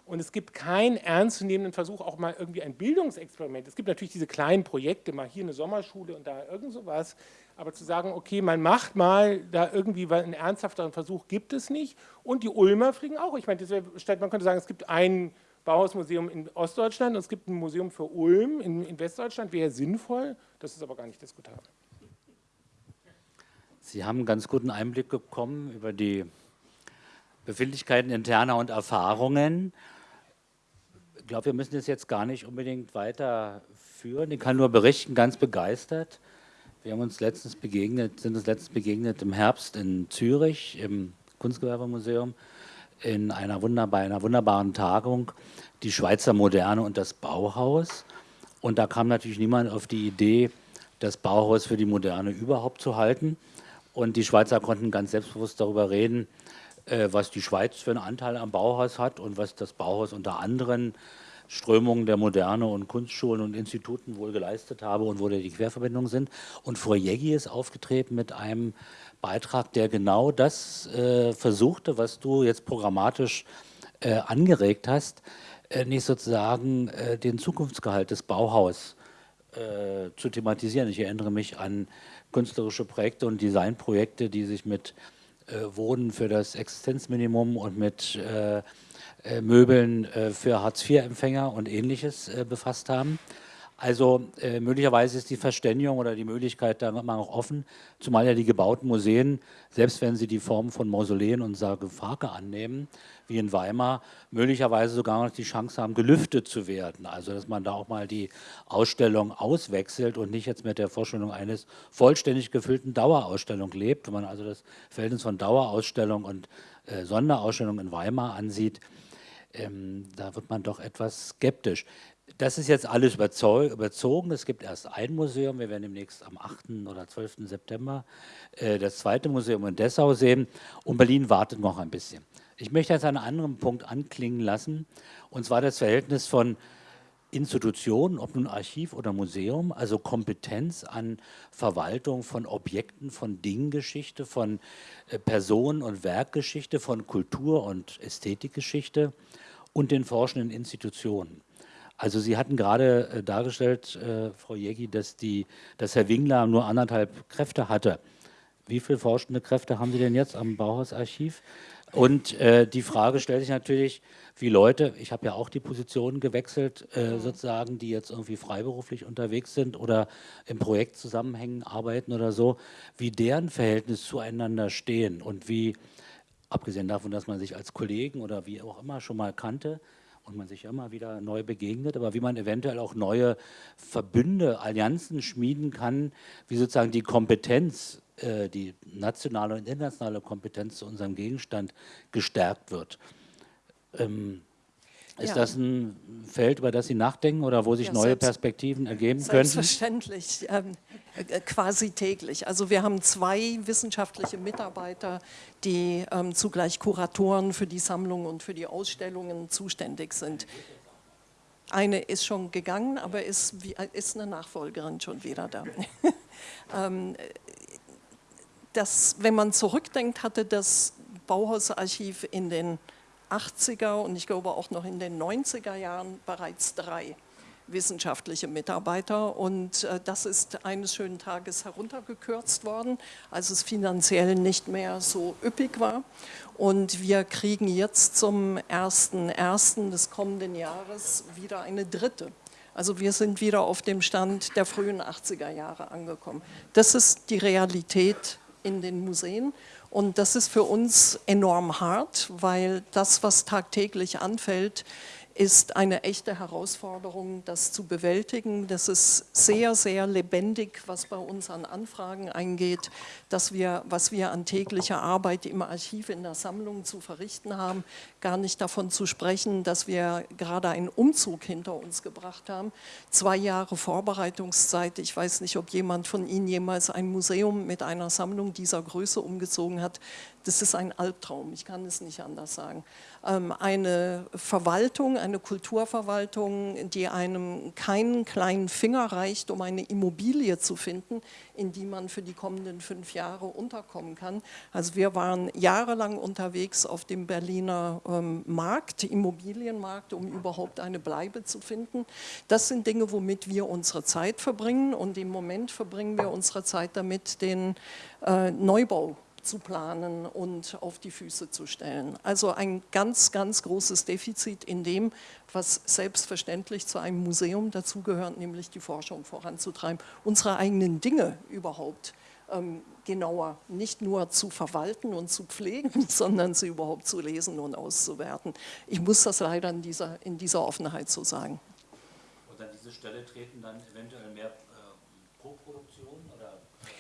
Und es gibt keinen ernstzunehmenden Versuch, auch mal irgendwie ein Bildungsexperiment. Es gibt natürlich diese kleinen Projekte, mal hier eine Sommerschule und da irgend sowas. Aber zu sagen, okay, man macht mal da irgendwie einen ernsthafteren Versuch, gibt es nicht. Und die Ulmer fliegen auch. Ich meine, man könnte sagen, es gibt ein Bauhausmuseum in Ostdeutschland und es gibt ein Museum für Ulm in, in Westdeutschland, wäre sinnvoll, das ist aber gar nicht diskutabel. Sie haben einen ganz guten Einblick bekommen über die Befindlichkeiten interner und Erfahrungen. Ich glaube, wir müssen das jetzt gar nicht unbedingt weiterführen. Ich kann nur berichten, ganz begeistert. Wir haben uns letztens begegnet, sind uns letztens begegnet im Herbst in Zürich im Kunstgewerbemuseum in einer, wunderbar, einer wunderbaren Tagung die Schweizer Moderne und das Bauhaus. Und da kam natürlich niemand auf die Idee, das Bauhaus für die Moderne überhaupt zu halten. Und die Schweizer konnten ganz selbstbewusst darüber reden, äh, was die Schweiz für einen Anteil am Bauhaus hat und was das Bauhaus unter anderen Strömungen der Moderne und Kunstschulen und Instituten wohl geleistet habe und wo die Querverbindungen sind. Und Jeggi ist aufgetreten mit einem Beitrag, der genau das äh, versuchte, was du jetzt programmatisch äh, angeregt hast, äh, nicht sozusagen äh, den Zukunftsgehalt des Bauhaus äh, zu thematisieren. Ich erinnere mich an künstlerische Projekte und Designprojekte, die sich mit äh, Wohnen für das Existenzminimum und mit Möbeln für Hartz-IV-Empfänger und ähnliches befasst haben. Also äh, möglicherweise ist die Verständigung oder die Möglichkeit da immer noch offen, zumal ja die gebauten Museen, selbst wenn sie die Form von Mausoleen und Sarkophage annehmen, wie in Weimar, möglicherweise sogar noch die Chance haben, gelüftet zu werden. Also dass man da auch mal die Ausstellung auswechselt und nicht jetzt mit der Vorstellung eines vollständig gefüllten Dauerausstellung lebt. Wenn man also das Verhältnis von Dauerausstellung und äh, Sonderausstellung in Weimar ansieht, ähm, da wird man doch etwas skeptisch. Das ist jetzt alles überzogen. Es gibt erst ein Museum. Wir werden demnächst am 8. oder 12. September äh, das zweite Museum in Dessau sehen. Und Berlin wartet noch ein bisschen. Ich möchte jetzt einen anderen Punkt anklingen lassen, und zwar das Verhältnis von Institutionen, ob nun Archiv oder Museum, also Kompetenz an Verwaltung von Objekten, von Dinggeschichte, von äh, Personen- und Werkgeschichte, von Kultur- und Ästhetikgeschichte und den forschenden Institutionen. Also Sie hatten gerade äh, dargestellt, äh, Frau Jägi, dass, die, dass Herr Wingler nur anderthalb Kräfte hatte. Wie viele forschende Kräfte haben Sie denn jetzt am Bauhausarchiv? Und äh, die Frage stellt sich natürlich, wie Leute, ich habe ja auch die Position gewechselt, äh, sozusagen, die jetzt irgendwie freiberuflich unterwegs sind oder im Projektzusammenhängen arbeiten oder so, wie deren Verhältnis zueinander stehen und wie, abgesehen davon, dass man sich als Kollegen oder wie auch immer schon mal kannte, und man sich immer wieder neu begegnet, aber wie man eventuell auch neue Verbünde, Allianzen schmieden kann, wie sozusagen die Kompetenz, äh, die nationale und internationale Kompetenz zu unserem Gegenstand gestärkt wird. Ähm, ist ja. das ein Feld, über das Sie nachdenken oder wo sich ja, neue Perspektiven ergeben können? Selbstverständlich, ähm, äh, quasi täglich. Also wir haben zwei wissenschaftliche Mitarbeiter, die ähm, zugleich Kuratoren für die Sammlung und für die Ausstellungen zuständig sind. eine ist schon gegangen, aber ist, ist eine Nachfolgerin schon wieder da. Ähm, das, wenn man zurückdenkt, hatte das Bauhausarchiv in den 80er und ich glaube auch noch in den 90er Jahren bereits drei wissenschaftliche Mitarbeiter und äh, das ist eines schönen Tages heruntergekürzt worden, als es finanziell nicht mehr so üppig war und wir kriegen jetzt zum 1.1. des kommenden Jahres wieder eine dritte. Also wir sind wieder auf dem Stand der frühen 80er Jahre angekommen. Das ist die Realität in den Museen und das ist für uns enorm hart, weil das, was tagtäglich anfällt, ist eine echte Herausforderung, das zu bewältigen. Das ist sehr, sehr lebendig, was bei uns an Anfragen eingeht, dass wir, was wir an täglicher Arbeit im Archiv in der Sammlung zu verrichten haben, gar nicht davon zu sprechen, dass wir gerade einen Umzug hinter uns gebracht haben. Zwei Jahre Vorbereitungszeit. Ich weiß nicht, ob jemand von Ihnen jemals ein Museum mit einer Sammlung dieser Größe umgezogen hat. Das ist ein Albtraum, ich kann es nicht anders sagen. Ähm, eine Verwaltung, eine Kulturverwaltung, die einem keinen kleinen Finger reicht, um eine Immobilie zu finden, in die man für die kommenden fünf Jahre unterkommen kann. Also wir waren jahrelang unterwegs auf dem Berliner ähm, Markt, Immobilienmarkt, um überhaupt eine Bleibe zu finden. Das sind Dinge, womit wir unsere Zeit verbringen und im Moment verbringen wir unsere Zeit damit, den äh, Neubau zu planen und auf die Füße zu stellen. Also ein ganz, ganz großes Defizit in dem, was selbstverständlich zu einem Museum dazugehört, nämlich die Forschung voranzutreiben, unsere eigenen Dinge überhaupt genauer nicht nur zu verwalten und zu pflegen, sondern sie überhaupt zu lesen und auszuwerten. Ich muss das leider in dieser, in dieser Offenheit so sagen. Und an diese Stelle treten dann eventuell mehr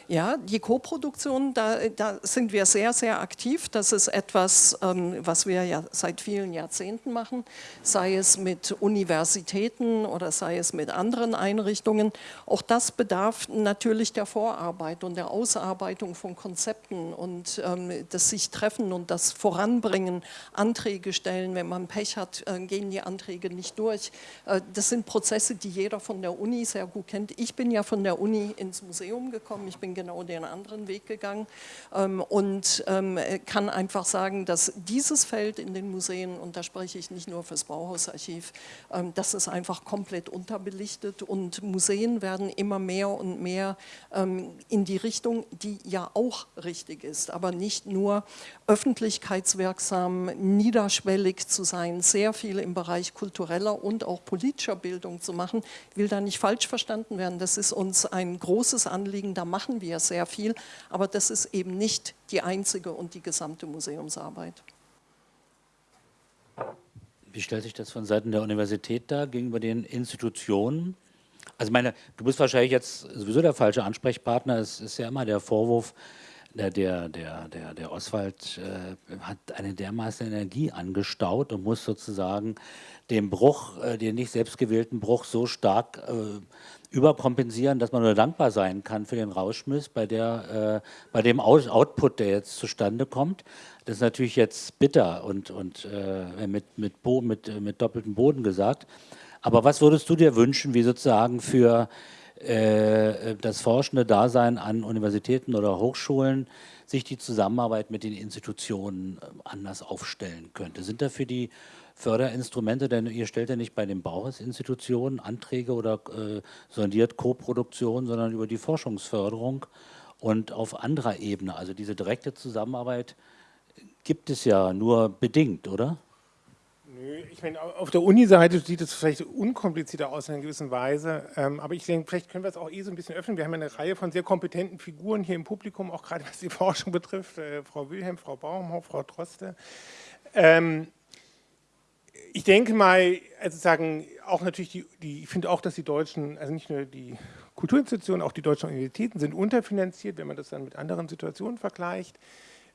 ja, die Koproduktion, da, da sind wir sehr, sehr aktiv. Das ist etwas, ähm, was wir ja seit vielen Jahrzehnten machen, sei es mit Universitäten oder sei es mit anderen Einrichtungen. Auch das bedarf natürlich der Vorarbeit und der Ausarbeitung von Konzepten und ähm, das sich treffen und das Voranbringen, Anträge stellen. Wenn man Pech hat, äh, gehen die Anträge nicht durch. Äh, das sind Prozesse, die jeder von der Uni sehr gut kennt. Ich bin ja von der Uni ins Museum gekommen. Ich bin genau den anderen Weg gegangen ähm, und ähm, kann einfach sagen, dass dieses Feld in den Museen, und da spreche ich nicht nur fürs Bauhausarchiv, ähm, das ist einfach komplett unterbelichtet und Museen werden immer mehr und mehr in die Richtung, die ja auch richtig ist, aber nicht nur öffentlichkeitswirksam, niederschwellig zu sein, sehr viel im Bereich kultureller und auch politischer Bildung zu machen, will da nicht falsch verstanden werden. Das ist uns ein großes Anliegen, da machen wir sehr viel, aber das ist eben nicht die einzige und die gesamte Museumsarbeit. Wie stellt sich das von Seiten der Universität dar gegenüber den Institutionen? Also meine, du bist wahrscheinlich jetzt sowieso der falsche Ansprechpartner. Es ist ja immer der Vorwurf, der, der, der, der, Oswald äh, hat eine dermaßen Energie angestaut und muss sozusagen den Bruch, äh, den nicht selbstgewählten Bruch so stark äh, überkompensieren, dass man nur dankbar sein kann für den Rauschmiss bei, der, äh, bei dem Out Output, der jetzt zustande kommt. Das ist natürlich jetzt bitter und, und äh, mit, mit, mit, mit doppeltem Boden gesagt. Aber was würdest du dir wünschen, wie sozusagen für das forschende Dasein an Universitäten oder Hochschulen sich die Zusammenarbeit mit den Institutionen äh, anders aufstellen könnte? Sind da für die Förderinstrumente, denn ihr stellt ja nicht bei den Bauhausinstitutionen Anträge oder äh, sondiert Co-Produktion, sondern über die Forschungsförderung und auf anderer Ebene. Also diese direkte Zusammenarbeit gibt es ja nur bedingt, oder? Nö, ich meine, auf der Uni-Seite sieht es vielleicht unkomplizierter aus in einer gewissen Weise, ähm, aber ich denke, vielleicht können wir es auch eh so ein bisschen öffnen. Wir haben eine Reihe von sehr kompetenten Figuren hier im Publikum, auch gerade was die Forschung betrifft, äh, Frau Wilhelm, Frau Baumhoff, Frau Troste. Ähm, ich denke mal, also sagen, auch natürlich die, die ich finde auch, dass die Deutschen, also nicht nur die Kulturinstitutionen, auch die deutschen Universitäten sind unterfinanziert, wenn man das dann mit anderen Situationen vergleicht.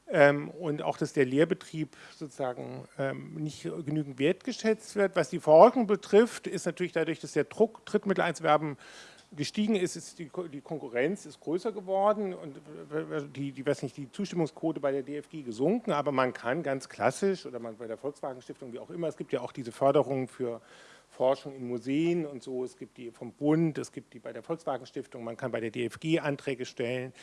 Ähm, und auch, dass der Lehrbetrieb sozusagen ähm, nicht genügend wertgeschätzt wird. Was die Forschung betrifft, ist natürlich dadurch, dass der Druck, Drittmitteleinwerben gestiegen ist, ist die, die, Konkurrenz ist größer geworden und die, die, weiß nicht, die Zustimmungsquote bei der DFG gesunken, aber man kann ganz klassisch oder man bei der Volkswagen Stiftung, wie auch immer, es gibt ja auch diese Förderung für Forschung in Museen und so, es gibt die vom Bund, es gibt die bei der Volkswagen Stiftung, man kann bei der DFG Anträge stellen.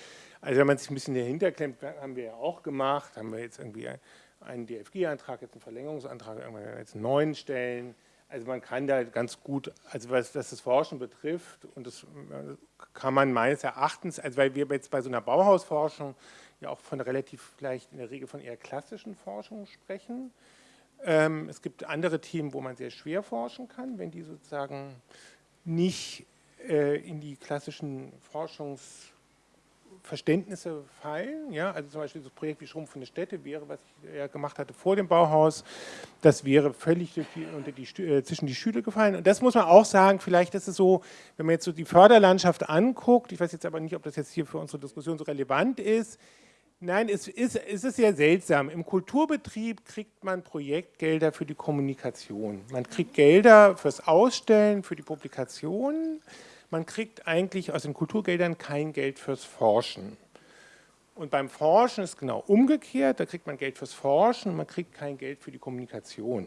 Also wenn man sich ein bisschen dahinter klemmt, haben wir ja auch gemacht, haben wir jetzt irgendwie einen DFG-Antrag, jetzt einen Verlängerungsantrag, jetzt einen neuen stellen. Also man kann da ganz gut, also was, was, das Forschen betrifft, und das kann man meines Erachtens, also weil wir jetzt bei so einer Bauhausforschung ja auch von relativ vielleicht in der Regel von eher klassischen Forschung sprechen. Ähm, es gibt andere Themen, wo man sehr schwer forschen kann, wenn die sozusagen nicht äh, in die klassischen Forschungs- Verständnisse fallen. Ja? Also zum Beispiel das Projekt wie Schrumpfende Städte wäre, was ich ja gemacht hatte vor dem Bauhaus, das wäre völlig die, unter die, äh, zwischen die Stühle gefallen. Und das muss man auch sagen, vielleicht ist es so, wenn man jetzt so die Förderlandschaft anguckt, ich weiß jetzt aber nicht, ob das jetzt hier für unsere Diskussion so relevant ist, Nein, es ist, es ist sehr seltsam. Im Kulturbetrieb kriegt man Projektgelder für die Kommunikation. Man kriegt Gelder fürs Ausstellen, für die Publikation man kriegt eigentlich aus den Kulturgeldern kein Geld fürs Forschen. Und beim Forschen ist genau umgekehrt, da kriegt man Geld fürs Forschen und man kriegt kein Geld für die Kommunikation.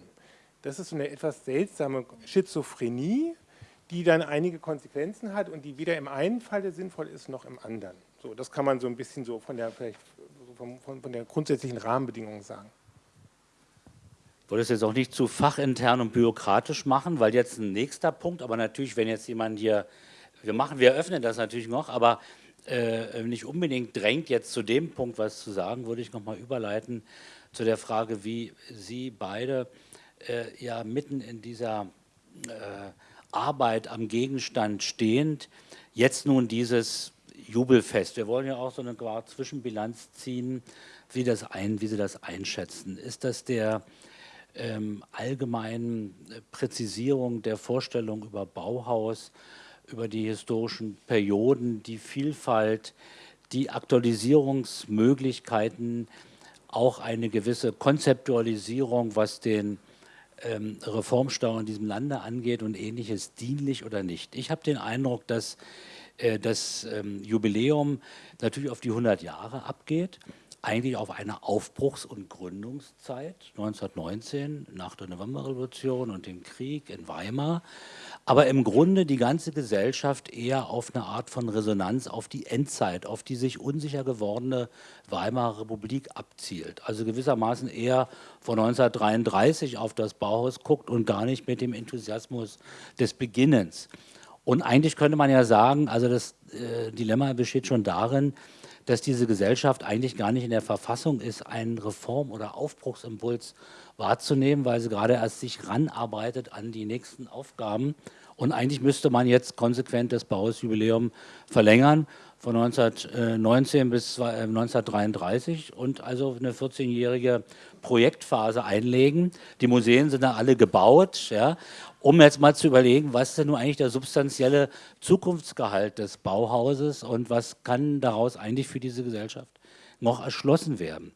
Das ist eine etwas seltsame Schizophrenie, die dann einige Konsequenzen hat und die weder im einen Falle sinnvoll ist, noch im anderen. So, das kann man so ein bisschen so von der, vielleicht von, von, von der grundsätzlichen Rahmenbedingung sagen. Es jetzt auch nicht zu fachintern und bürokratisch machen, weil jetzt ein nächster Punkt, aber natürlich, wenn jetzt jemand hier wir machen, wir öffnen das natürlich noch, aber äh, nicht unbedingt drängt jetzt zu dem Punkt was zu sagen, würde ich nochmal überleiten zu der Frage, wie Sie beide äh, ja mitten in dieser äh, Arbeit am Gegenstand stehend, jetzt nun dieses Jubelfest. Wir wollen ja auch so eine Zwischenbilanz ziehen, wie, das ein, wie Sie das einschätzen. Ist das der ähm, allgemeinen Präzisierung der Vorstellung über Bauhaus über die historischen Perioden, die Vielfalt, die Aktualisierungsmöglichkeiten, auch eine gewisse Konzeptualisierung, was den ähm, Reformstau in diesem Lande angeht und ähnliches, dienlich oder nicht. Ich habe den Eindruck, dass äh, das ähm, Jubiläum natürlich auf die 100 Jahre abgeht, eigentlich auf eine Aufbruchs- und Gründungszeit 1919 nach der Novemberrevolution und dem Krieg in Weimar aber im Grunde die ganze Gesellschaft eher auf eine Art von Resonanz auf die Endzeit, auf die sich unsicher gewordene Weimarer Republik abzielt. Also gewissermaßen eher von 1933 auf das Bauhaus guckt und gar nicht mit dem Enthusiasmus des Beginnens. Und eigentlich könnte man ja sagen, also das äh, Dilemma besteht schon darin, dass diese Gesellschaft eigentlich gar nicht in der Verfassung ist, einen Reform- oder Aufbruchsimpuls wahrzunehmen, weil sie gerade erst sich ranarbeitet an die nächsten Aufgaben. Und eigentlich müsste man jetzt konsequent das Bauhausjubiläum verlängern von 1919 bis 1933 äh, und also eine 14-jährige Projektphase einlegen. Die Museen sind da alle gebaut, ja, um jetzt mal zu überlegen, was ist denn nun eigentlich der substanzielle Zukunftsgehalt des Bauhauses und was kann daraus eigentlich für diese Gesellschaft noch erschlossen werden.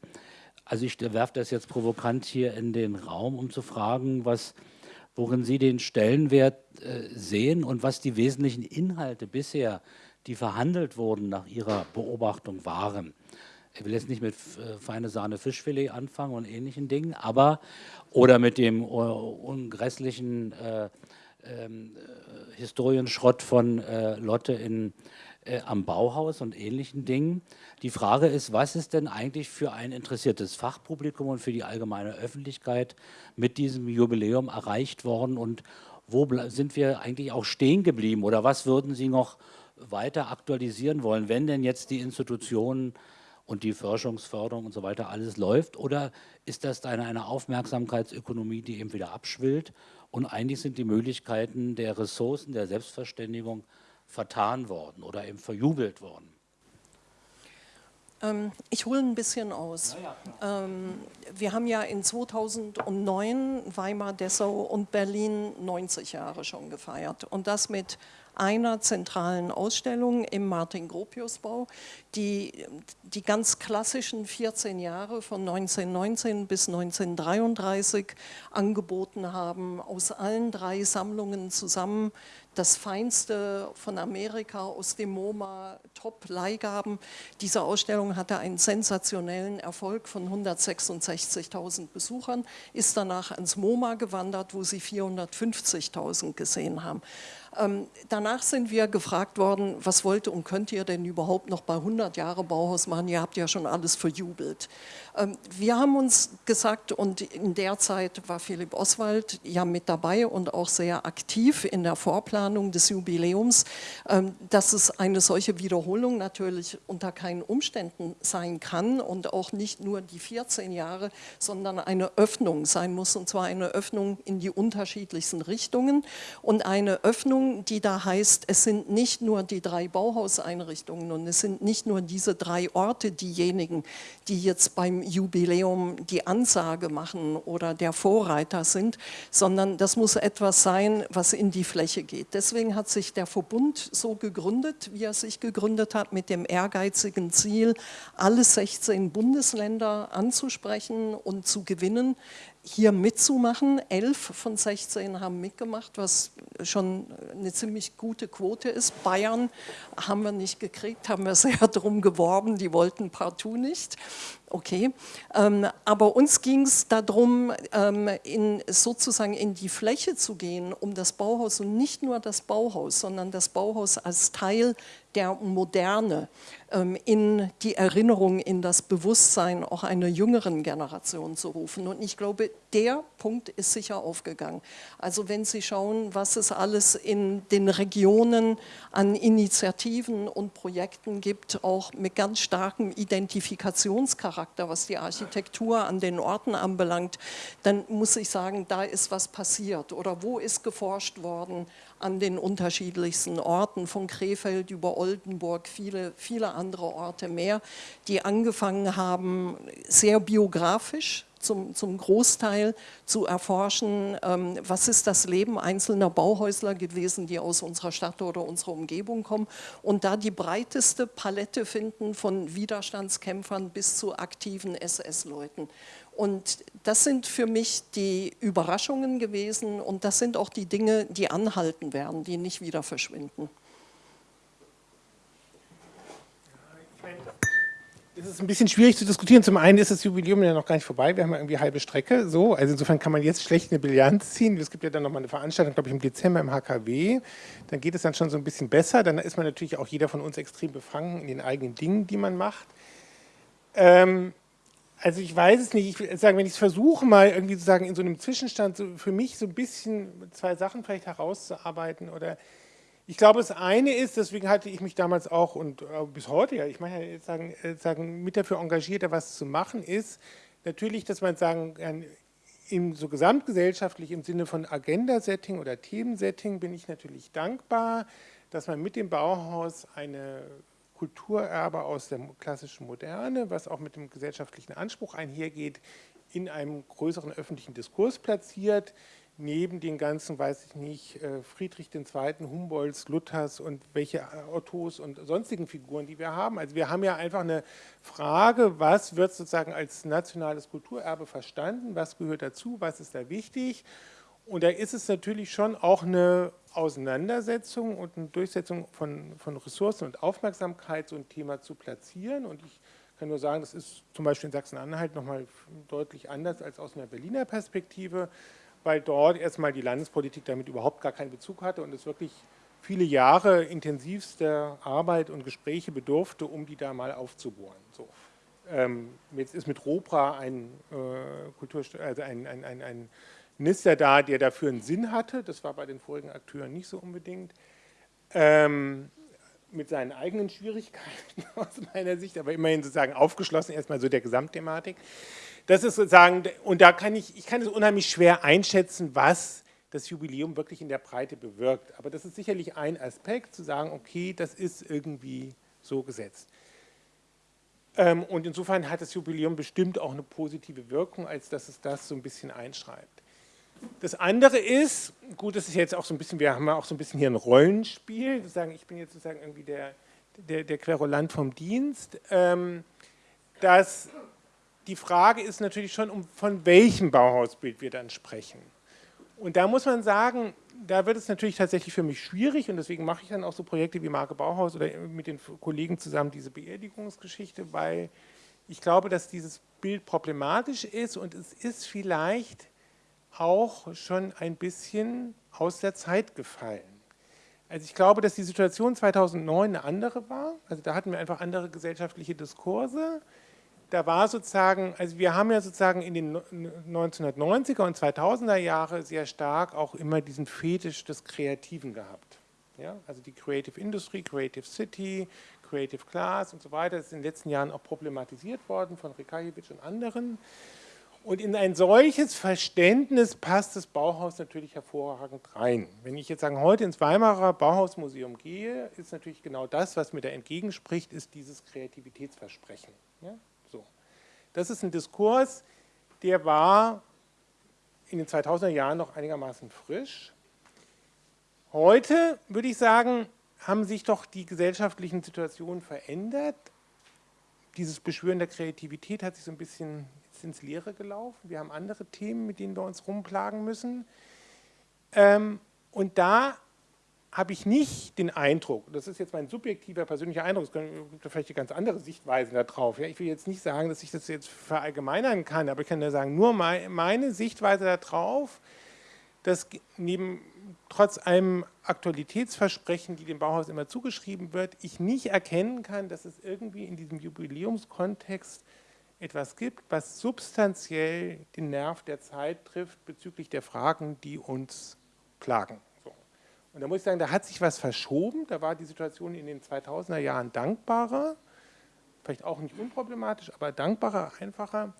Also ich werfe das jetzt provokant hier in den Raum, um zu fragen, was, worin Sie den Stellenwert äh, sehen und was die wesentlichen Inhalte bisher, die verhandelt wurden, nach Ihrer Beobachtung waren. Ich will jetzt nicht mit äh, feine Sahne Fischfilet anfangen und ähnlichen Dingen, aber oder mit dem uh, ungrässlichen äh, ähm, äh, Historienschrott von äh, Lotte in äh, am Bauhaus und ähnlichen Dingen. Die Frage ist, was ist denn eigentlich für ein interessiertes Fachpublikum und für die allgemeine Öffentlichkeit mit diesem Jubiläum erreicht worden und wo sind wir eigentlich auch stehen geblieben oder was würden Sie noch weiter aktualisieren wollen, wenn denn jetzt die Institutionen und die Forschungsförderung und so weiter alles läuft oder ist das eine, eine Aufmerksamkeitsökonomie, die eben wieder abschwillt und eigentlich sind die Möglichkeiten der Ressourcen, der Selbstverständigung vertan worden oder eben verjubelt worden? Ähm, ich hole ein bisschen aus. Ja, ähm, wir haben ja in 2009 Weimar, Dessau und Berlin 90 Jahre schon gefeiert und das mit einer zentralen Ausstellung im Martin-Gropius-Bau, die die ganz klassischen 14 Jahre von 1919 bis 1933 angeboten haben, aus allen drei Sammlungen zusammen das Feinste von Amerika aus dem MoMA, Top-Leihgaben. Diese Ausstellung hatte einen sensationellen Erfolg von 166.000 Besuchern, ist danach ans MoMA gewandert, wo sie 450.000 gesehen haben. Ähm, danach sind wir gefragt worden, was wollt und könnt ihr denn überhaupt noch bei 100 Jahre Bauhaus machen? Ihr habt ja schon alles verjubelt. Ähm, wir haben uns gesagt, und in der Zeit war Philipp Oswald ja mit dabei und auch sehr aktiv in der Vorplanung des Jubiläums, ähm, dass es eine solche Wiederholung natürlich unter keinen Umständen sein kann und auch nicht nur die 14 Jahre, sondern eine Öffnung sein muss, und zwar eine Öffnung in die unterschiedlichsten Richtungen und eine Öffnung, die da heißt, es sind nicht nur die drei Bauhauseinrichtungen und es sind nicht nur diese drei Orte diejenigen, die jetzt beim Jubiläum die Ansage machen oder der Vorreiter sind, sondern das muss etwas sein, was in die Fläche geht. Deswegen hat sich der Verbund so gegründet, wie er sich gegründet hat, mit dem ehrgeizigen Ziel, alle 16 Bundesländer anzusprechen und zu gewinnen hier mitzumachen. Elf von 16 haben mitgemacht, was schon eine ziemlich gute Quote ist. Bayern haben wir nicht gekriegt, haben wir sehr darum geworben, die wollten partout nicht. Okay, ähm, aber uns ging es darum, ähm, in, sozusagen in die Fläche zu gehen, um das Bauhaus und nicht nur das Bauhaus, sondern das Bauhaus als Teil der Moderne in die Erinnerung, in das Bewusstsein auch einer jüngeren Generation zu rufen. Und ich glaube, der Punkt ist sicher aufgegangen. Also wenn Sie schauen, was es alles in den Regionen an Initiativen und Projekten gibt, auch mit ganz starkem Identifikationscharakter, was die Architektur an den Orten anbelangt, dann muss ich sagen, da ist was passiert. Oder wo ist geforscht worden an den unterschiedlichsten Orten, von Krefeld über Oldenburg, viele, viele andere Orte mehr, die angefangen haben, sehr biografisch zum, zum Großteil zu erforschen, ähm, was ist das Leben einzelner Bauhäusler gewesen, die aus unserer Stadt oder unserer Umgebung kommen und da die breiteste Palette finden von Widerstandskämpfern bis zu aktiven SS-Leuten. Und das sind für mich die Überraschungen gewesen und das sind auch die Dinge, die anhalten werden, die nicht wieder verschwinden. Es ist ein bisschen schwierig zu diskutieren. Zum einen ist das Jubiläum ja noch gar nicht vorbei. Wir haben ja irgendwie halbe Strecke. So. Also insofern kann man jetzt schlecht eine Bilanz ziehen. Es gibt ja dann nochmal eine Veranstaltung, glaube ich, im Dezember im HKW. Dann geht es dann schon so ein bisschen besser. Dann ist man natürlich auch jeder von uns extrem befangen in den eigenen Dingen, die man macht. Ähm, also ich weiß es nicht, ich sagen, wenn ich es versuche mal irgendwie zu sagen, in so einem Zwischenstand so für mich so ein bisschen zwei Sachen vielleicht herauszuarbeiten oder ich glaube, das eine ist, deswegen hatte ich mich damals auch und äh, bis heute, ja, ich meine ja sagen, äh, sagen, mit dafür engagiert, da was zu machen, ist natürlich, dass man sagen im so gesamtgesellschaftlich im Sinne von Agenda-Setting oder Themensetting bin ich natürlich dankbar, dass man mit dem Bauhaus eine Kulturerbe aus der klassischen Moderne, was auch mit dem gesellschaftlichen Anspruch einhergeht, in einem größeren öffentlichen Diskurs platziert, neben den ganzen, weiß ich nicht, äh, Friedrich II., Humboldts, Luthers und welche äh, Ottos und sonstigen Figuren, die wir haben. Also wir haben ja einfach eine Frage, was wird sozusagen als nationales Kulturerbe verstanden, was gehört dazu, was ist da wichtig und da ist es natürlich schon auch eine Auseinandersetzung und eine Durchsetzung von, von Ressourcen und Aufmerksamkeit, so ein Thema zu platzieren. Und ich kann nur sagen, das ist zum Beispiel in Sachsen-Anhalt nochmal deutlich anders als aus einer Berliner Perspektive, weil dort erstmal die Landespolitik damit überhaupt gar keinen Bezug hatte und es wirklich viele Jahre intensivster Arbeit und Gespräche bedurfte, um die da mal aufzubohren. So. Ähm, jetzt ist mit ROPRA ein, äh, Kultur, also ein, ein, ein, ein Minister da, der dafür einen Sinn hatte. Das war bei den vorigen Akteuren nicht so unbedingt. Ähm, mit seinen eigenen Schwierigkeiten aus meiner Sicht, aber immerhin sozusagen aufgeschlossen erstmal so der Gesamtthematik. Das ist sozusagen, und da kann ich, ich kann es unheimlich schwer einschätzen, was das Jubiläum wirklich in der Breite bewirkt. Aber das ist sicherlich ein Aspekt, zu sagen, okay, das ist irgendwie so gesetzt. Ähm, und insofern hat das Jubiläum bestimmt auch eine positive Wirkung, als dass es das so ein bisschen einschreibt. Das andere ist, gut, das ist jetzt auch so ein bisschen, wir haben ja auch so ein bisschen hier ein Rollenspiel, sozusagen, ich bin jetzt sozusagen irgendwie der, der, der Querulant vom Dienst, ähm, dass die Frage ist natürlich schon, um, von welchem Bauhausbild wir dann sprechen. Und da muss man sagen, da wird es natürlich tatsächlich für mich schwierig und deswegen mache ich dann auch so Projekte wie Marke Bauhaus oder mit den Kollegen zusammen diese Beerdigungsgeschichte, weil ich glaube, dass dieses Bild problematisch ist und es ist vielleicht auch schon ein bisschen aus der Zeit gefallen. Also ich glaube, dass die Situation 2009 eine andere war. Also da hatten wir einfach andere gesellschaftliche Diskurse da war sozusagen, also wir haben ja sozusagen in den 1990er und 2000er Jahre sehr stark auch immer diesen Fetisch des Kreativen gehabt. Ja, also die Creative Industry, Creative City, Creative Class und so weiter, das ist in den letzten Jahren auch problematisiert worden von Rekajevic und anderen. Und in ein solches Verständnis passt das Bauhaus natürlich hervorragend rein. Wenn ich jetzt sagen, heute ins Weimarer Bauhausmuseum gehe, ist natürlich genau das, was mir da entgegenspricht, ist dieses Kreativitätsversprechen. Ja? Das ist ein Diskurs, der war in den 2000er Jahren noch einigermaßen frisch. Heute würde ich sagen, haben sich doch die gesellschaftlichen Situationen verändert. Dieses Beschwören der Kreativität hat sich so ein bisschen ins Leere gelaufen. Wir haben andere Themen, mit denen wir uns rumplagen müssen. Ähm, und da habe ich nicht den Eindruck, das ist jetzt mein subjektiver persönlicher Eindruck, es gibt vielleicht ganz andere Sichtweise darauf. Ja, ich will jetzt nicht sagen, dass ich das jetzt verallgemeinern kann, aber ich kann nur sagen, nur meine Sichtweise darauf, dass neben trotz einem Aktualitätsversprechen, die dem Bauhaus immer zugeschrieben wird, ich nicht erkennen kann, dass es irgendwie in diesem Jubiläumskontext etwas gibt, was substanziell den Nerv der Zeit trifft bezüglich der Fragen, die uns plagen. Und da muss ich sagen, da hat sich was verschoben. Da war die Situation in den 2000er Jahren dankbarer, vielleicht auch nicht unproblematisch, aber dankbarer, einfacher.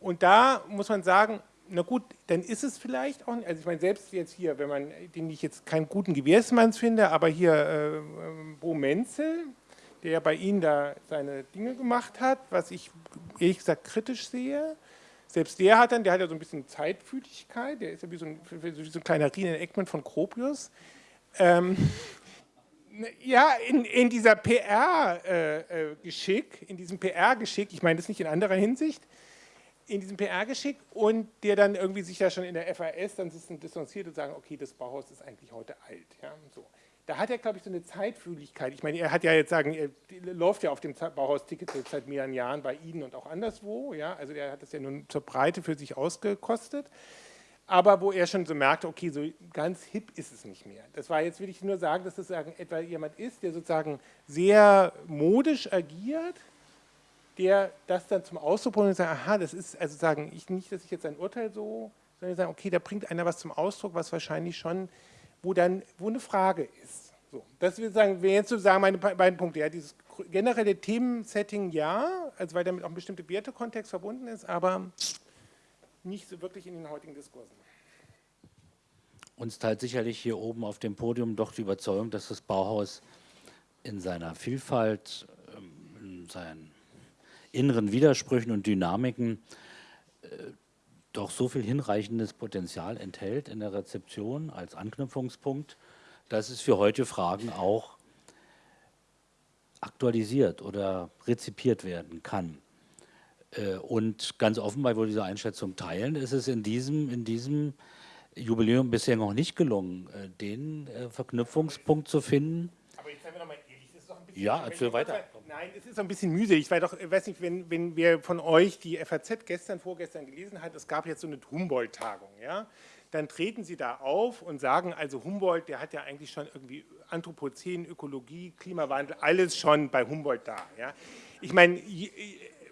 Und da muss man sagen, na gut, dann ist es vielleicht auch, nicht, also ich meine, selbst jetzt hier, wenn man, den ich jetzt keinen guten Gewährsmanns finde, aber hier äh, Bo Menzel, der bei Ihnen da seine Dinge gemacht hat, was ich ehrlich gesagt kritisch sehe, selbst der hat dann, der hat ja so ein bisschen Zeitfühligkeit, der ist ja wie so ein, wie so ein kleiner Rien Eckmann von Gropius, ähm, ja, in, in dieser PR-Geschick, äh, äh in diesem PR-Geschick, ich meine das nicht in anderer Hinsicht, in diesem PR-Geschick und der dann irgendwie sich ja schon in der FAS dann distanziert und sagen, okay, das Bauhaus ist eigentlich heute alt. Ja, so. Da hat er, glaube ich, so eine Zeitfühligkeit. Ich meine, er hat ja jetzt sagen, er läuft ja auf dem Bauhaus-Ticket seit mehreren Jahren bei Ihnen und auch anderswo. Ja, also er hat das ja nun zur Breite für sich ausgekostet aber wo er schon so merkte, okay, so ganz hip ist es nicht mehr. Das war jetzt, will ich nur sagen, dass das etwa jemand ist, der sozusagen sehr modisch agiert, der das dann zum Ausdruck bringt und sagt, aha, das ist, also sagen, ich nicht, dass ich jetzt ein Urteil so, sondern sagen, okay, da bringt einer was zum Ausdruck, was wahrscheinlich schon, wo dann, wo eine Frage ist. So, das will sagen, wäre jetzt sozusagen meine beiden Punkte. Ja, dieses generelle Themensetting ja, also weil damit auch ein bestimmter Wertekontext verbunden ist, aber nicht so wirklich in den heutigen Diskursen. Uns teilt sicherlich hier oben auf dem Podium doch die Überzeugung, dass das Bauhaus in seiner Vielfalt, ähm, in seinen inneren Widersprüchen und Dynamiken äh, doch so viel hinreichendes Potenzial enthält in der Rezeption als Anknüpfungspunkt, dass es für heute Fragen auch aktualisiert oder rezipiert werden kann. Äh, und ganz offenbar, wo diese Einschätzung teilen, ist es in diesem, in diesem Jubiläum bisher noch nicht gelungen, äh, den äh, Verknüpfungspunkt zu finden. Aber jetzt seien wir noch mal Ja, erzähl weiter. Nein, es ist ein bisschen mühselig. Ich doch, weiß nicht, wenn, wenn wer von euch die FAZ gestern, vorgestern gelesen hat, es gab jetzt so eine Humboldt-Tagung, ja, dann treten sie da auf und sagen, also Humboldt, der hat ja eigentlich schon irgendwie Anthropozän, Ökologie, Klimawandel, alles schon bei Humboldt da, ja. Ich meine,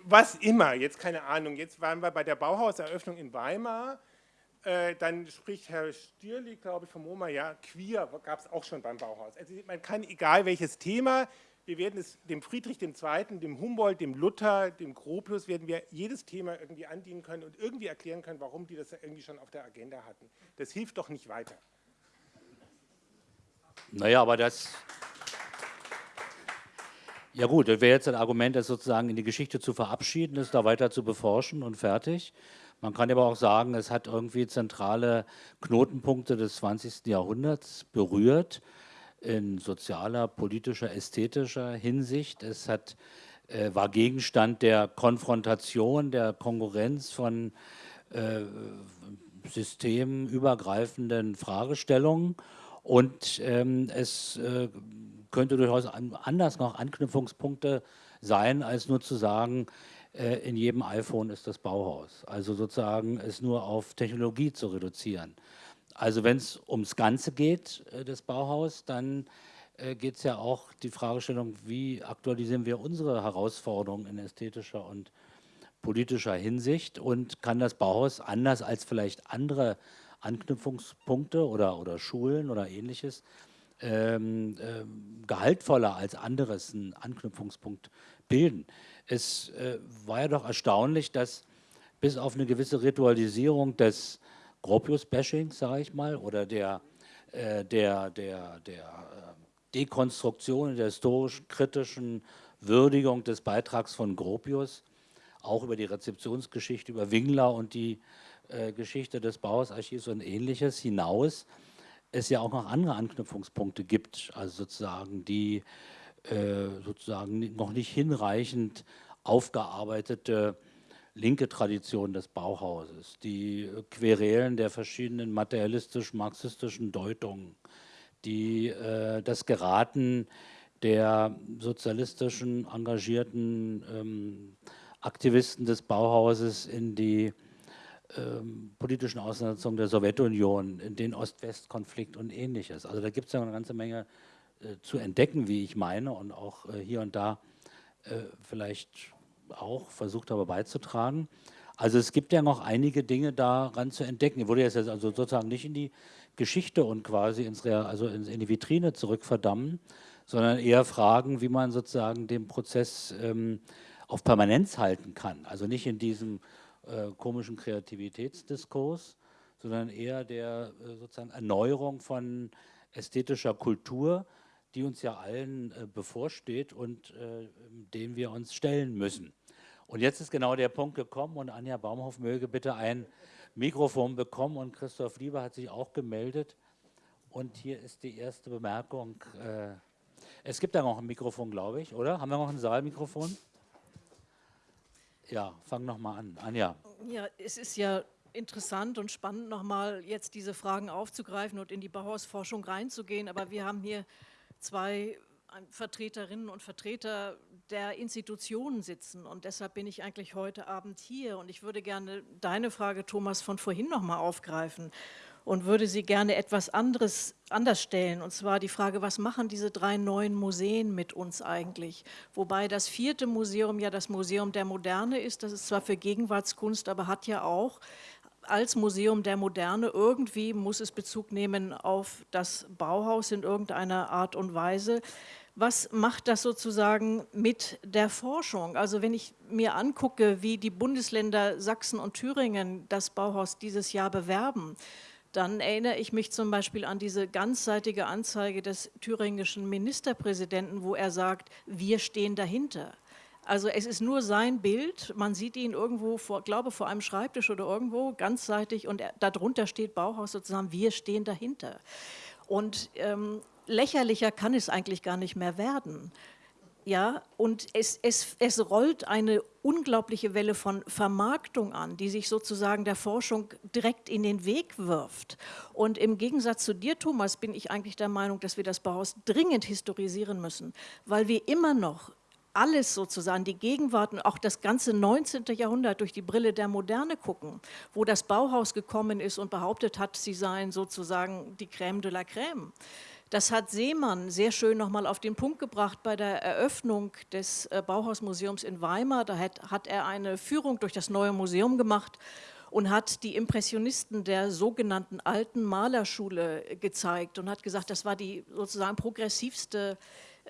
was immer, jetzt keine Ahnung, jetzt waren wir bei der Bauhauseröffnung in Weimar, äh, dann spricht Herr Stierli, glaube ich, vom MoMA, ja, queer gab es auch schon beim Bauhaus. Also man kann, egal welches Thema, wir werden es dem Friedrich II., dem Humboldt, dem Luther, dem Gropius, werden wir jedes Thema irgendwie andienen können und irgendwie erklären können, warum die das irgendwie schon auf der Agenda hatten. Das hilft doch nicht weiter. Naja, aber das, ja gut, das wäre jetzt ein Argument, das sozusagen in die Geschichte zu verabschieden, es da weiter zu beforschen und fertig. Man kann aber auch sagen, es hat irgendwie zentrale Knotenpunkte des 20. Jahrhunderts berührt, in sozialer, politischer, ästhetischer Hinsicht. Es hat, äh, war Gegenstand der Konfrontation, der Konkurrenz von äh, systemübergreifenden Fragestellungen und ähm, es äh, könnte durchaus anders noch Anknüpfungspunkte sein, als nur zu sagen, äh, in jedem iPhone ist das Bauhaus. Also sozusagen es nur auf Technologie zu reduzieren. Also wenn es ums Ganze geht, äh, das Bauhaus, dann äh, geht es ja auch die Fragestellung, wie aktualisieren wir unsere Herausforderungen in ästhetischer und politischer Hinsicht und kann das Bauhaus anders als vielleicht andere Anknüpfungspunkte oder, oder Schulen oder ähnliches ähm, ähm, gehaltvoller als anderes einen Anknüpfungspunkt bilden. Es äh, war ja doch erstaunlich, dass bis auf eine gewisse Ritualisierung des Gropius-Bashings, sage ich mal, oder der, äh, der, der, der äh, Dekonstruktion, der historisch-kritischen Würdigung des Beitrags von Gropius, auch über die Rezeptionsgeschichte, über Wingler und die äh, Geschichte des Bauhausarchivs und ähnliches hinaus, es ja auch noch andere Anknüpfungspunkte gibt, also sozusagen die äh, sozusagen noch nicht hinreichend aufgearbeitete linke Tradition des Bauhauses, die Querelen der verschiedenen materialistisch-marxistischen Deutungen, die, äh, das Geraten der sozialistischen engagierten ähm, Aktivisten des Bauhauses in die ähm, politischen Auseinandersetzungen der Sowjetunion, in den Ost-West-Konflikt und ähnliches. Also da gibt es ja eine ganze Menge äh, zu entdecken, wie ich meine, und auch äh, hier und da äh, vielleicht auch versucht habe beizutragen. Also es gibt ja noch einige Dinge daran zu entdecken. Ich würde jetzt also sozusagen nicht in die Geschichte und quasi ins Real, also in, in die Vitrine zurückverdammen, sondern eher fragen, wie man sozusagen den Prozess ähm, auf Permanenz halten kann. Also nicht in diesem äh, komischen Kreativitätsdiskurs, sondern eher der äh, sozusagen Erneuerung von ästhetischer Kultur, die uns ja allen äh, bevorsteht und äh, dem wir uns stellen müssen. Und jetzt ist genau der Punkt gekommen und Anja Baumhoff möge bitte ein Mikrofon bekommen und Christoph Lieber hat sich auch gemeldet. Und hier ist die erste Bemerkung. Äh, es gibt da noch ein Mikrofon, glaube ich, oder? Haben wir noch ein Saalmikrofon? Ja, fang noch mal an. Anja. Ja, es ist ja interessant und spannend, nochmal jetzt diese Fragen aufzugreifen und in die Bauhausforschung reinzugehen. Aber wir haben hier zwei Vertreterinnen und Vertreter der Institutionen sitzen. Und deshalb bin ich eigentlich heute Abend hier. Und ich würde gerne deine Frage, Thomas, von vorhin nochmal aufgreifen und würde sie gerne etwas anderes, anders stellen. Und zwar die Frage, was machen diese drei neuen Museen mit uns eigentlich? Wobei das vierte Museum ja das Museum der Moderne ist. Das ist zwar für Gegenwartskunst, aber hat ja auch als Museum der Moderne. Irgendwie muss es Bezug nehmen auf das Bauhaus in irgendeiner Art und Weise. Was macht das sozusagen mit der Forschung? Also wenn ich mir angucke, wie die Bundesländer Sachsen und Thüringen das Bauhaus dieses Jahr bewerben, dann erinnere ich mich zum Beispiel an diese ganzseitige Anzeige des thüringischen Ministerpräsidenten, wo er sagt, wir stehen dahinter. Also es ist nur sein Bild, man sieht ihn irgendwo, vor, glaube vor einem Schreibtisch oder irgendwo, ganzseitig und er, darunter steht Bauhaus sozusagen, wir stehen dahinter. Und ähm, lächerlicher kann es eigentlich gar nicht mehr werden. Ja, und es, es, es rollt eine unglaubliche Welle von Vermarktung an, die sich sozusagen der Forschung direkt in den Weg wirft. Und im Gegensatz zu dir, Thomas, bin ich eigentlich der Meinung, dass wir das Bauhaus dringend historisieren müssen, weil wir immer noch alles sozusagen, die Gegenwart und auch das ganze 19. Jahrhundert durch die Brille der Moderne gucken, wo das Bauhaus gekommen ist und behauptet hat, sie seien sozusagen die Crème de la Crème. Das hat Seemann sehr schön nochmal auf den Punkt gebracht bei der Eröffnung des äh, Bauhausmuseums in Weimar. Da hat, hat er eine Führung durch das neue Museum gemacht und hat die Impressionisten der sogenannten alten Malerschule gezeigt und hat gesagt, das war die sozusagen progressivste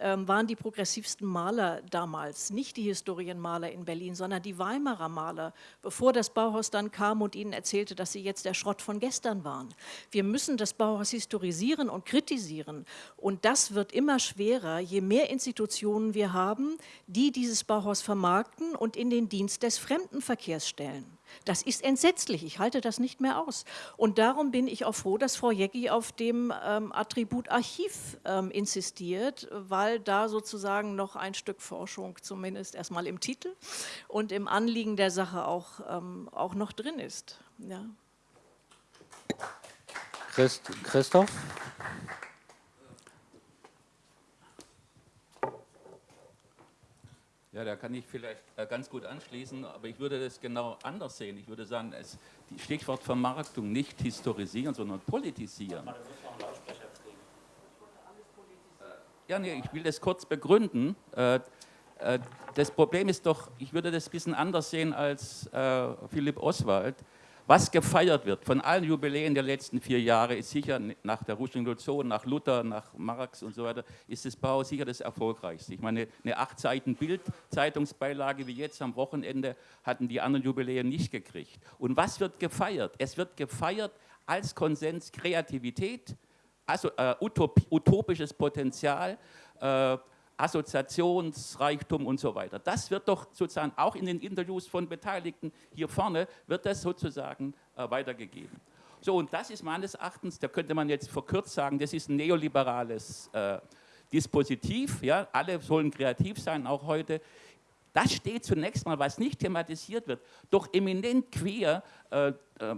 waren die progressivsten Maler damals, nicht die Historienmaler in Berlin, sondern die Weimarer Maler, bevor das Bauhaus dann kam und ihnen erzählte, dass sie jetzt der Schrott von gestern waren. Wir müssen das Bauhaus historisieren und kritisieren und das wird immer schwerer, je mehr Institutionen wir haben, die dieses Bauhaus vermarkten und in den Dienst des Fremdenverkehrs stellen. Das ist entsetzlich, ich halte das nicht mehr aus. Und darum bin ich auch froh, dass Frau Jecki auf dem ähm, Attribut Archiv ähm, insistiert, weil da sozusagen noch ein Stück Forschung zumindest erstmal im Titel und im Anliegen der Sache auch, ähm, auch noch drin ist. Ja. Christ, Christoph? Ja, da kann ich vielleicht äh, ganz gut anschließen, aber ich würde das genau anders sehen. Ich würde sagen, es, die Stichwort Vermarktung nicht historisieren, sondern politisieren. Ja, nee, ich will das kurz begründen. Äh, äh, das Problem ist doch, ich würde das ein bisschen anders sehen als Philipp Oswald. Was gefeiert wird von allen Jubiläen der letzten vier Jahre, ist sicher nach der Russischen Revolution, nach Luther, nach Marx und so weiter, ist das Bauhaus sicher das erfolgreichste. Ich meine, eine acht Seiten Bild-Zeitungsbeilage wie jetzt am Wochenende hatten die anderen Jubiläen nicht gekriegt. Und was wird gefeiert? Es wird gefeiert als Konsens Kreativität, also äh, utopisches Potenzial, äh, Assoziationsreichtum und so weiter. Das wird doch sozusagen auch in den Interviews von Beteiligten hier vorne, wird das sozusagen äh, weitergegeben. So, und das ist meines Erachtens, da könnte man jetzt verkürzt sagen, das ist ein neoliberales äh, Dispositiv, ja, alle sollen kreativ sein, auch heute. Das steht zunächst mal, was nicht thematisiert wird, doch eminent quer äh, äh,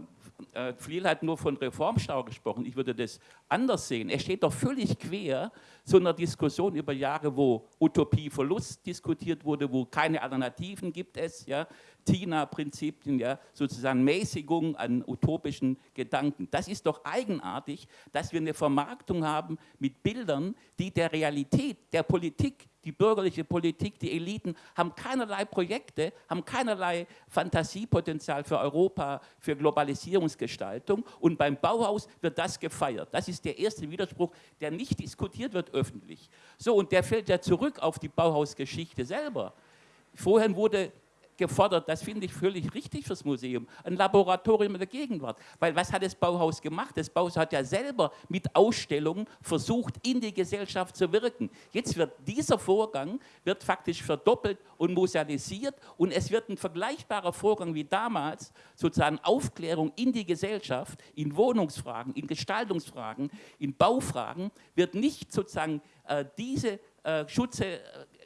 äh, Fliel hat nur von Reformstau gesprochen, ich würde das anders sehen. Er steht doch völlig quer zu einer Diskussion über Jahre, wo Utopieverlust diskutiert wurde, wo keine Alternativen gibt es, ja, TINA-Prinzipien, ja, sozusagen Mäßigung an utopischen Gedanken. Das ist doch eigenartig, dass wir eine Vermarktung haben mit Bildern, die der Realität, der Politik die bürgerliche Politik, die Eliten haben keinerlei Projekte, haben keinerlei Fantasiepotenzial für Europa, für Globalisierungsgestaltung und beim Bauhaus wird das gefeiert. Das ist der erste Widerspruch, der nicht diskutiert wird öffentlich. So, und der fällt ja zurück auf die Bauhausgeschichte selber. Vorhin wurde gefordert, das finde ich völlig richtig fürs Museum, ein Laboratorium der Gegenwart. Weil was hat das Bauhaus gemacht? Das Bauhaus hat ja selber mit Ausstellungen versucht, in die Gesellschaft zu wirken. Jetzt wird dieser Vorgang wird faktisch verdoppelt und musealisiert und es wird ein vergleichbarer Vorgang wie damals, sozusagen Aufklärung in die Gesellschaft, in Wohnungsfragen, in Gestaltungsfragen, in Baufragen, wird nicht sozusagen äh, diese äh, Schutze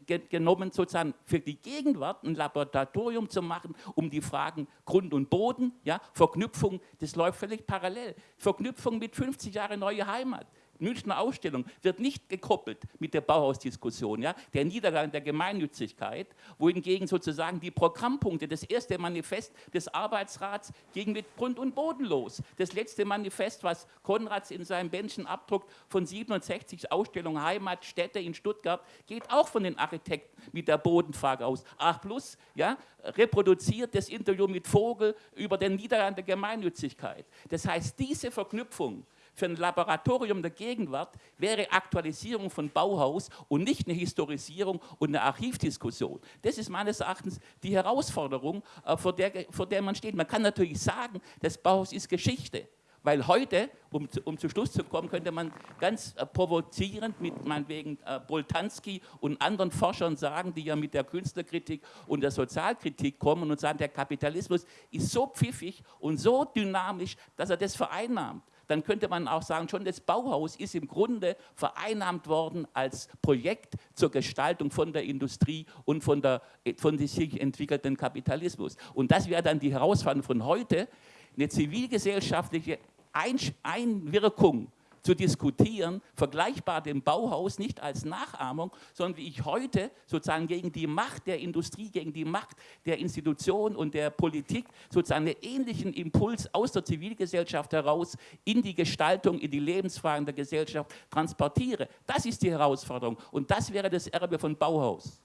äh, genommen, sozusagen für die Gegenwart ein Laboratorium zu machen, um die Fragen Grund und Boden, ja, Verknüpfung, das läuft völlig parallel. Verknüpfung mit 50 Jahre neue Heimat. Münchner Ausstellung wird nicht gekoppelt mit der Bauhausdiskussion, ja, der Niedergang der Gemeinnützigkeit, wohingegen sozusagen die Programmpunkte, das erste Manifest des Arbeitsrats ging mit Grund und Boden los. Das letzte Manifest, was Konrads in seinem Bändchen abdruckt, von 67 Ausstellungen Heimat, Städte in Stuttgart, geht auch von den Architekten mit der Bodenfrage aus. Ach plus, ja, reproduziert das Interview mit Vogel über den Niedergang der Gemeinnützigkeit. Das heißt, diese Verknüpfung für ein Laboratorium der Gegenwart wäre Aktualisierung von Bauhaus und nicht eine Historisierung und eine Archivdiskussion. Das ist meines Erachtens die Herausforderung, äh, vor der, vor der man steht. Man kann natürlich sagen, das Bauhaus ist Geschichte. Weil heute, um, um zu Schluss zu kommen, könnte man ganz äh, provozierend mit meinetwegen äh, Boltanski und anderen Forschern sagen, die ja mit der Künstlerkritik und der Sozialkritik kommen und sagen, der Kapitalismus ist so pfiffig und so dynamisch, dass er das vereinnahmt dann könnte man auch sagen, schon das Bauhaus ist im Grunde vereinnahmt worden als Projekt zur Gestaltung von der Industrie und von, der, von dem sich entwickelten Kapitalismus. Und das wäre dann die Herausforderung von heute, eine zivilgesellschaftliche Einwirkung zu diskutieren, vergleichbar dem Bauhaus nicht als Nachahmung, sondern wie ich heute sozusagen gegen die Macht der Industrie, gegen die Macht der Institutionen und der Politik sozusagen einen ähnlichen Impuls aus der Zivilgesellschaft heraus in die Gestaltung, in die Lebensfragen der Gesellschaft transportiere. Das ist die Herausforderung und das wäre das Erbe von Bauhaus.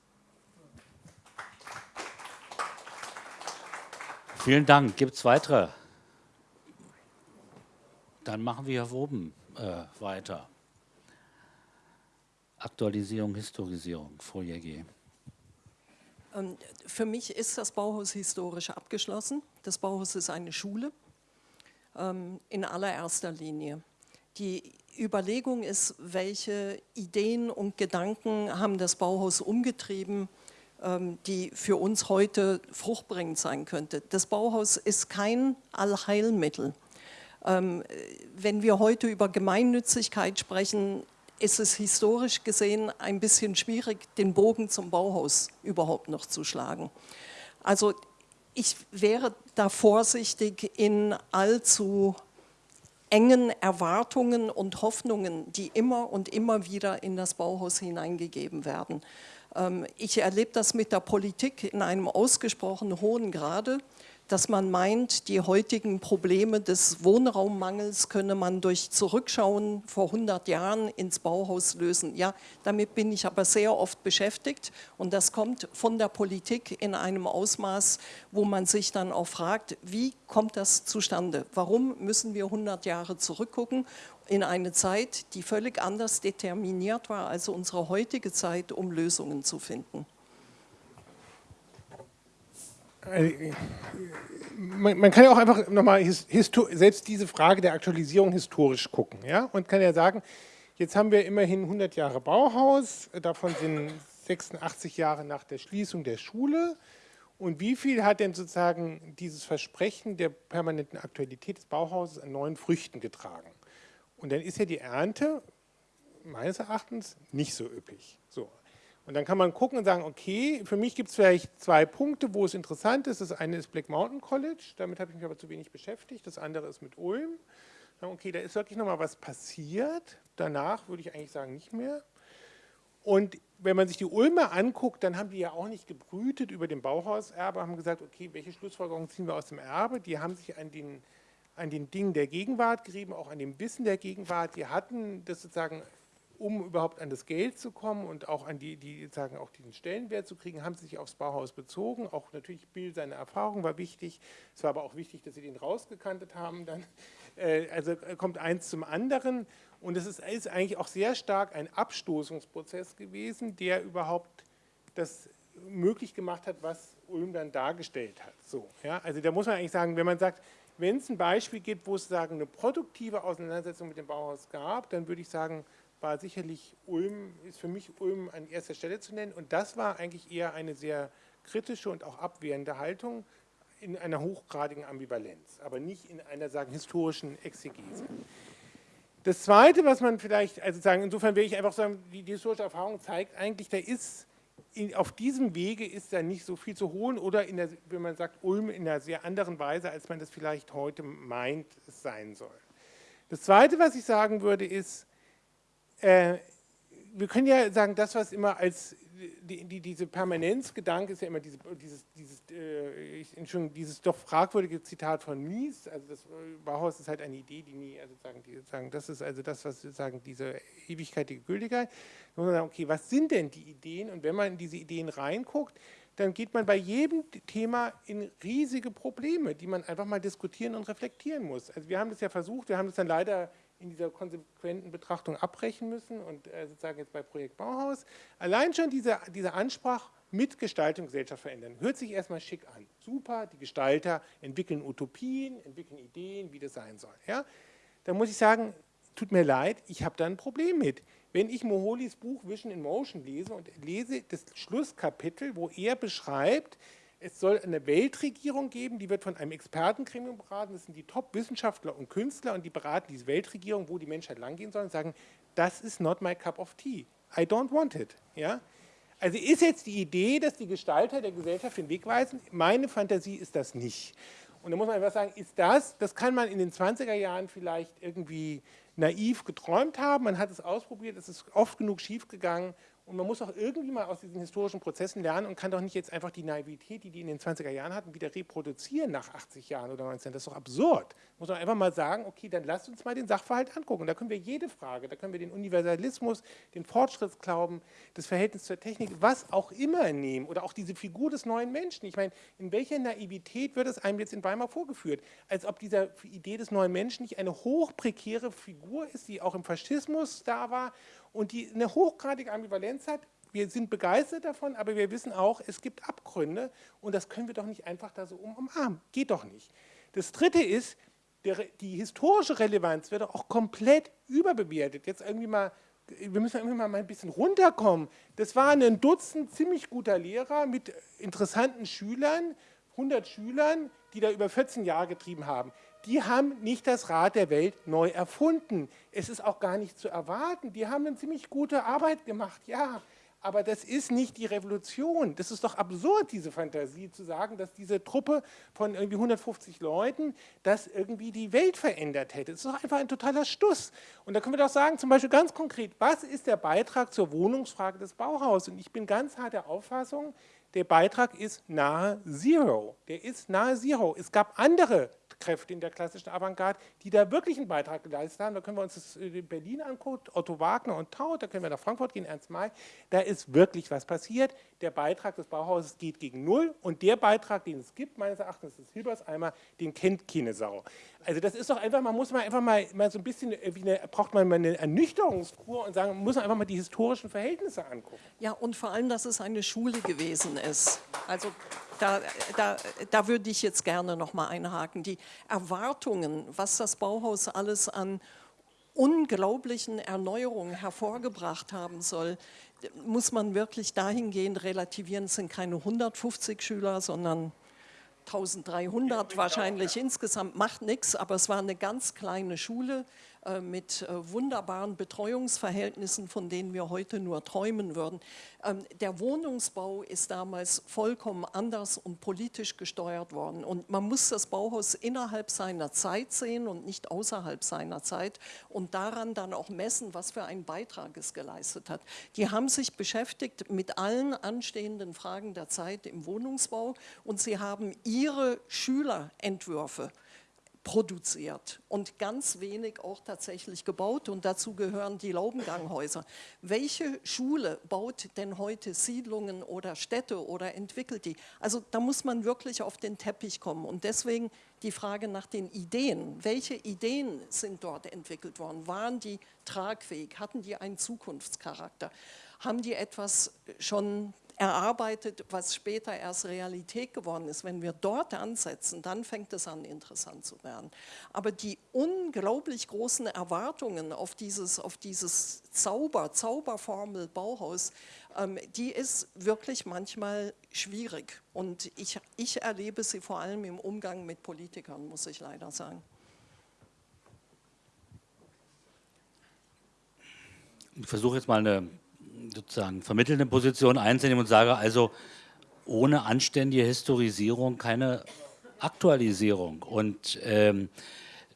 Vielen Dank. Gibt es weitere? Dann machen wir hier oben äh, weiter. Aktualisierung, Historisierung, Frau Jäger. Ähm, für mich ist das Bauhaus historisch abgeschlossen. Das Bauhaus ist eine Schule ähm, in allererster Linie. Die Überlegung ist, welche Ideen und Gedanken haben das Bauhaus umgetrieben, ähm, die für uns heute fruchtbringend sein könnte. Das Bauhaus ist kein Allheilmittel. Ähm, wenn wir heute über Gemeinnützigkeit sprechen, ist es historisch gesehen ein bisschen schwierig, den Bogen zum Bauhaus überhaupt noch zu schlagen. Also ich wäre da vorsichtig in allzu engen Erwartungen und Hoffnungen, die immer und immer wieder in das Bauhaus hineingegeben werden. Ähm, ich erlebe das mit der Politik in einem ausgesprochen hohen Grade dass man meint, die heutigen Probleme des Wohnraummangels könne man durch Zurückschauen vor 100 Jahren ins Bauhaus lösen. Ja, damit bin ich aber sehr oft beschäftigt und das kommt von der Politik in einem Ausmaß, wo man sich dann auch fragt, wie kommt das zustande? Warum müssen wir 100 Jahre zurückgucken in eine Zeit, die völlig anders determiniert war als unsere heutige Zeit, um Lösungen zu finden? Äh, man, man, kann ja auch einfach nochmal selbst diese Frage der Aktualisierung historisch gucken. Ja? Und kann ja sagen, jetzt haben wir immerhin 100 Jahre Bauhaus, davon sind 86 Jahre nach der Schließung der Schule. Und wie viel hat denn sozusagen dieses Versprechen der permanenten Aktualität des Bauhauses an neuen Früchten getragen? Und dann ist ja die Ernte meines Erachtens nicht so üppig. So. Und dann kann man gucken und sagen, okay, für mich gibt es vielleicht zwei Punkte, wo es interessant ist. Das eine ist Black Mountain College, damit habe ich mich aber zu wenig beschäftigt. Das andere ist mit Ulm. Okay, da ist wirklich nochmal was passiert. Danach würde ich eigentlich sagen, nicht mehr. Und wenn man sich die Ulmer anguckt, dann haben die ja auch nicht gebrütet über den Bauhauserbe, haben gesagt, okay, welche Schlussfolgerungen ziehen wir aus dem Erbe? Die haben sich an den, an den Dingen der Gegenwart gerieben, auch an dem Wissen der Gegenwart. Die hatten das sozusagen um überhaupt an das Geld zu kommen und auch an die, die sagen, auch diesen Stellenwert zu kriegen, haben sie sich aufs Bauhaus bezogen. Auch natürlich Bill, seine Erfahrung war wichtig. Es war aber auch wichtig, dass sie den rausgekantet haben. Dann, äh, also kommt eins zum anderen. Und es ist, ist eigentlich auch sehr stark ein Abstoßungsprozess gewesen, der überhaupt das möglich gemacht hat, was Ulm dann dargestellt hat. So, ja? Also da muss man eigentlich sagen, wenn man sagt, wenn es ein Beispiel gibt, wo es sagen, eine produktive Auseinandersetzung mit dem Bauhaus gab, dann würde ich sagen, war sicherlich Ulm, ist für mich Ulm an erster Stelle zu nennen. Und das war eigentlich eher eine sehr kritische und auch abwehrende Haltung in einer hochgradigen Ambivalenz, aber nicht in einer sagen, historischen Exegese. Das Zweite, was man vielleicht, also sagen, insofern will ich einfach sagen, die, die historische Erfahrung zeigt eigentlich, da ist in, auf diesem Wege ist da nicht so viel zu holen oder in der, wenn man sagt, Ulm in einer sehr anderen Weise, als man das vielleicht heute meint, es sein soll. Das Zweite, was ich sagen würde, ist, äh, wir können ja sagen, das, was immer als die, die, diese Permanenzgedanke ist ja immer diese, dieses, dieses, äh, ich, dieses doch fragwürdige Zitat von Mies, also das äh, Bauhaus ist halt eine Idee, die nie, also sagen, die, sagen das ist also das, was sagen, diese Ewigkeit, die Gültigkeit. Da muss man sagen, okay, was sind denn die Ideen? Und wenn man in diese Ideen reinguckt, dann geht man bei jedem Thema in riesige Probleme, die man einfach mal diskutieren und reflektieren muss. Also wir haben das ja versucht, wir haben das dann leider in dieser konsequenten Betrachtung abbrechen müssen und äh, sozusagen jetzt bei Projekt Bauhaus. Allein schon diese, diese Ansprache mit Gestaltung Gesellschaft verändern. Hört sich erstmal schick an. Super, die Gestalter entwickeln Utopien, entwickeln Ideen, wie das sein soll. Ja? Da muss ich sagen, tut mir leid, ich habe da ein Problem mit. Wenn ich Moholis Buch Vision in Motion lese und lese das Schlusskapitel, wo er beschreibt, es soll eine Weltregierung geben, die wird von einem Expertengremium beraten, das sind die Top-Wissenschaftler und Künstler und die beraten diese Weltregierung, wo die Menschheit langgehen soll und sagen, das ist not my cup of tea, I don't want it. Ja? Also ist jetzt die Idee, dass die Gestalter der Gesellschaft den Weg weisen? Meine Fantasie ist das nicht. Und da muss man einfach sagen, ist das, das kann man in den 20er Jahren vielleicht irgendwie naiv geträumt haben, man hat es ausprobiert, es ist oft genug schiefgegangen und man muss auch irgendwie mal aus diesen historischen Prozessen lernen und kann doch nicht jetzt einfach die Naivität, die die in den 20er Jahren hatten, wieder reproduzieren nach 80 Jahren oder 19. Das ist doch absurd. Muss man einfach mal sagen, okay, dann lasst uns mal den Sachverhalt angucken. Da können wir jede Frage, da können wir den Universalismus, den Fortschrittsglauben, das Verhältnis zur Technik, was auch immer nehmen oder auch diese Figur des neuen Menschen. Ich meine, in welcher Naivität wird es einem jetzt in Weimar vorgeführt? Als ob diese Idee des neuen Menschen nicht eine hochprekäre Figur ist, die auch im Faschismus da war und die eine hochgradige Ambivalenz hat. Wir sind begeistert davon, aber wir wissen auch, es gibt Abgründe und das können wir doch nicht einfach da so umarmen. Geht doch nicht. Das Dritte ist, die historische Relevanz wird auch komplett überbewertet. Jetzt irgendwie mal wir müssen immer mal ein bisschen runterkommen. Das waren ein Dutzend ziemlich guter Lehrer mit interessanten Schülern, 100 Schülern, die da über 14 Jahre getrieben haben. Die haben nicht das Rad der Welt neu erfunden. Es ist auch gar nicht zu erwarten. Die haben eine ziemlich gute Arbeit gemacht, ja aber das ist nicht die Revolution. Das ist doch absurd, diese Fantasie zu sagen, dass diese Truppe von irgendwie 150 Leuten das irgendwie die Welt verändert hätte. Das ist doch einfach ein totaler Stuss. Und da können wir doch sagen, zum Beispiel ganz konkret, was ist der Beitrag zur Wohnungsfrage des Bauhaus? Und ich bin ganz hart der Auffassung, der Beitrag ist nahe Zero. Der ist nahe Zero. Es gab andere Kräfte in der klassischen Avantgarde, die da wirklich einen Beitrag geleistet haben. Da können wir uns das in Berlin angucken, Otto Wagner und Taut, da können wir nach Frankfurt gehen, Ernst May. Da ist wirklich was passiert. Der Beitrag des Bauhauses geht gegen Null und der Beitrag, den es gibt, meines Erachtens des Hilberseimer, den kennt keine Sau. Also das ist doch einfach, man muss mal einfach mal, mal so ein bisschen, wie eine, braucht man mal eine Ernüchterungskur und sagen, man muss einfach mal die historischen Verhältnisse angucken. Ja, und vor allem, dass es eine Schule gewesen ist. Also da, da, da würde ich jetzt gerne noch mal einhaken. Die Erwartungen, was das Bauhaus alles an unglaublichen Erneuerungen hervorgebracht haben soll, muss man wirklich dahingehend relativieren. Es sind keine 150 Schüler, sondern 1300 wahrscheinlich insgesamt, macht nichts, aber es war eine ganz kleine Schule mit äh, wunderbaren Betreuungsverhältnissen, von denen wir heute nur träumen würden. Ähm, der Wohnungsbau ist damals vollkommen anders und politisch gesteuert worden. Und man muss das Bauhaus innerhalb seiner Zeit sehen und nicht außerhalb seiner Zeit und daran dann auch messen, was für einen Beitrag es geleistet hat. Die haben sich beschäftigt mit allen anstehenden Fragen der Zeit im Wohnungsbau und sie haben ihre Schülerentwürfe produziert und ganz wenig auch tatsächlich gebaut und dazu gehören die Laubenganghäuser. Welche Schule baut denn heute Siedlungen oder Städte oder entwickelt die? Also da muss man wirklich auf den Teppich kommen und deswegen die Frage nach den Ideen. Welche Ideen sind dort entwickelt worden? Waren die tragfähig? Hatten die einen Zukunftscharakter? Haben die etwas schon erarbeitet, was später erst Realität geworden ist. Wenn wir dort ansetzen, dann fängt es an, interessant zu werden. Aber die unglaublich großen Erwartungen auf dieses, auf dieses Zauber, Zauberformel Bauhaus, ähm, die ist wirklich manchmal schwierig. Und ich, ich erlebe sie vor allem im Umgang mit Politikern, muss ich leider sagen. Ich versuche jetzt mal eine sozusagen vermittelnde Position einzunehmen und sage also, ohne anständige Historisierung keine Aktualisierung. Und ähm,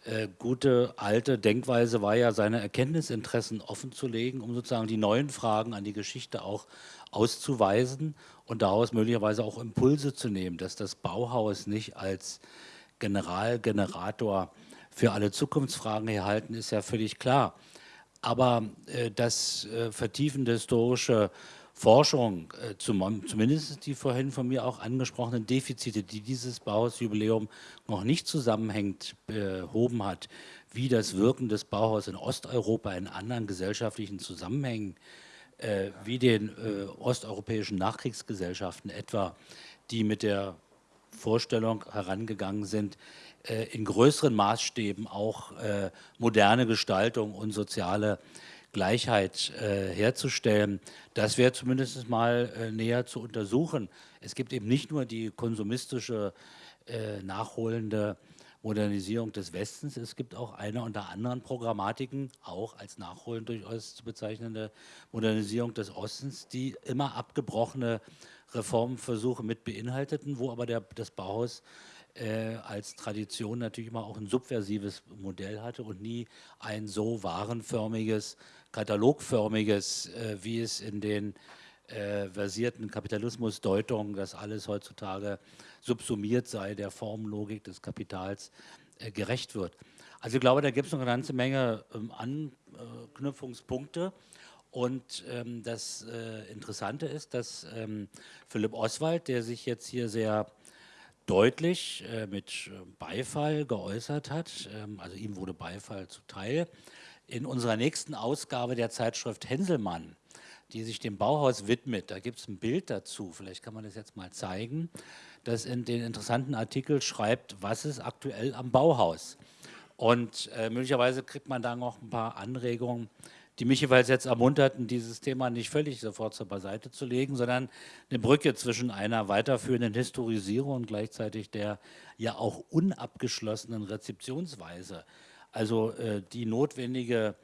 äh, gute alte Denkweise war ja, seine Erkenntnisinteressen offenzulegen, um sozusagen die neuen Fragen an die Geschichte auch auszuweisen und daraus möglicherweise auch Impulse zu nehmen, dass das Bauhaus nicht als Generalgenerator für alle Zukunftsfragen erhalten ist ja völlig klar. Aber äh, das äh, vertiefende historische Forschung, äh, zum, zumindest die vorhin von mir auch angesprochenen Defizite, die dieses Bauhausjubiläum noch nicht zusammenhängend behoben hat, wie das Wirken des Bauhaus in Osteuropa in anderen gesellschaftlichen Zusammenhängen, wie den osteuropäischen Nachkriegsgesellschaften etwa, die mit der Vorstellung herangegangen sind, in größeren Maßstäben auch äh, moderne Gestaltung und soziale Gleichheit äh, herzustellen. Das wäre zumindest mal äh, näher zu untersuchen. Es gibt eben nicht nur die konsumistische, äh, nachholende Modernisierung des Westens, es gibt auch eine unter anderen Programmatiken, auch als nachholend durchaus zu bezeichnende Modernisierung des Ostens, die immer abgebrochene Reformversuche mit beinhalteten, wo aber der, das Bauhaus äh, als Tradition natürlich immer auch ein subversives Modell hatte und nie ein so warenförmiges, katalogförmiges, äh, wie es in den äh, versierten Kapitalismusdeutungen, dass alles heutzutage subsumiert sei, der Formlogik des Kapitals äh, gerecht wird. Also ich glaube, da gibt es noch eine ganze Menge ähm, Anknüpfungspunkte. Und ähm, das äh, Interessante ist, dass ähm, Philipp Oswald, der sich jetzt hier sehr deutlich äh, mit äh, Beifall geäußert hat, ähm, also ihm wurde Beifall zuteil, in unserer nächsten Ausgabe der Zeitschrift Henselmann, die sich dem Bauhaus widmet, da gibt es ein Bild dazu, vielleicht kann man das jetzt mal zeigen, das in den interessanten Artikel schreibt, was ist aktuell am Bauhaus. Und äh, möglicherweise kriegt man da noch ein paar Anregungen, die mich jeweils jetzt ermunterten, dieses Thema nicht völlig sofort zur Beiseite zu legen, sondern eine Brücke zwischen einer weiterführenden Historisierung und gleichzeitig der ja auch unabgeschlossenen Rezeptionsweise. Also äh, die notwendige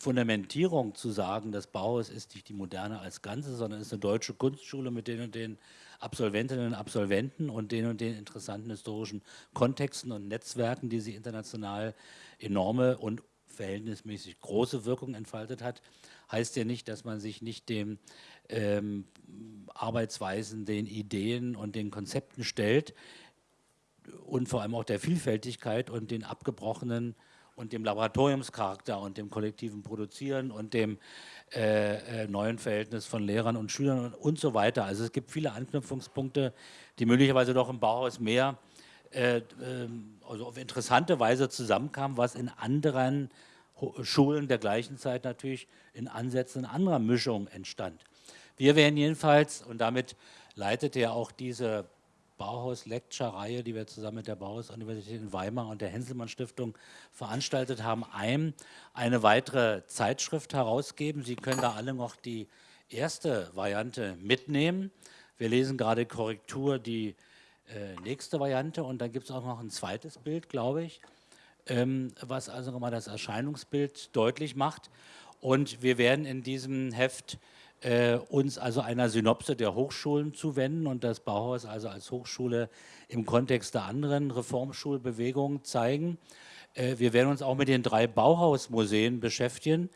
Fundamentierung zu sagen, das Bauhaus ist nicht die Moderne als Ganze, sondern ist eine deutsche Kunstschule mit den und den Absolventinnen und Absolventen und den und den interessanten historischen Kontexten und Netzwerken, die sie international enorme und verhältnismäßig große Wirkung entfaltet hat, heißt ja nicht, dass man sich nicht den ähm, Arbeitsweisen, den Ideen und den Konzepten stellt und vor allem auch der Vielfältigkeit und den abgebrochenen und dem Laboratoriumscharakter und dem kollektiven Produzieren und dem äh, äh, neuen Verhältnis von Lehrern und Schülern und, und, so weiter. Also es gibt viele Anknüpfungspunkte, die möglicherweise doch im Bauhaus mehr äh, ähm, also auf interessante Weise zusammenkamen, was in anderen Schulen der gleichen Zeit natürlich in Ansätzen anderer Mischung entstand. Wir werden jedenfalls, und damit leitete ja auch diese Bauhaus-Lecture-Reihe, die wir zusammen mit der Bauhaus-Universität in Weimar und der Henselmann-Stiftung veranstaltet haben, einem eine weitere Zeitschrift herausgeben. Sie können da alle noch die erste Variante mitnehmen. Wir lesen gerade Korrektur die äh, nächste Variante und dann gibt es auch noch ein zweites Bild, glaube ich, was also nochmal das Erscheinungsbild deutlich macht. Und wir werden in diesem Heft äh, uns also einer Synopse der Hochschulen zuwenden und das Bauhaus also als Hochschule im Kontext der anderen Reformschulbewegungen zeigen. Äh, wir werden uns auch mit den drei Bauhausmuseen beschäftigen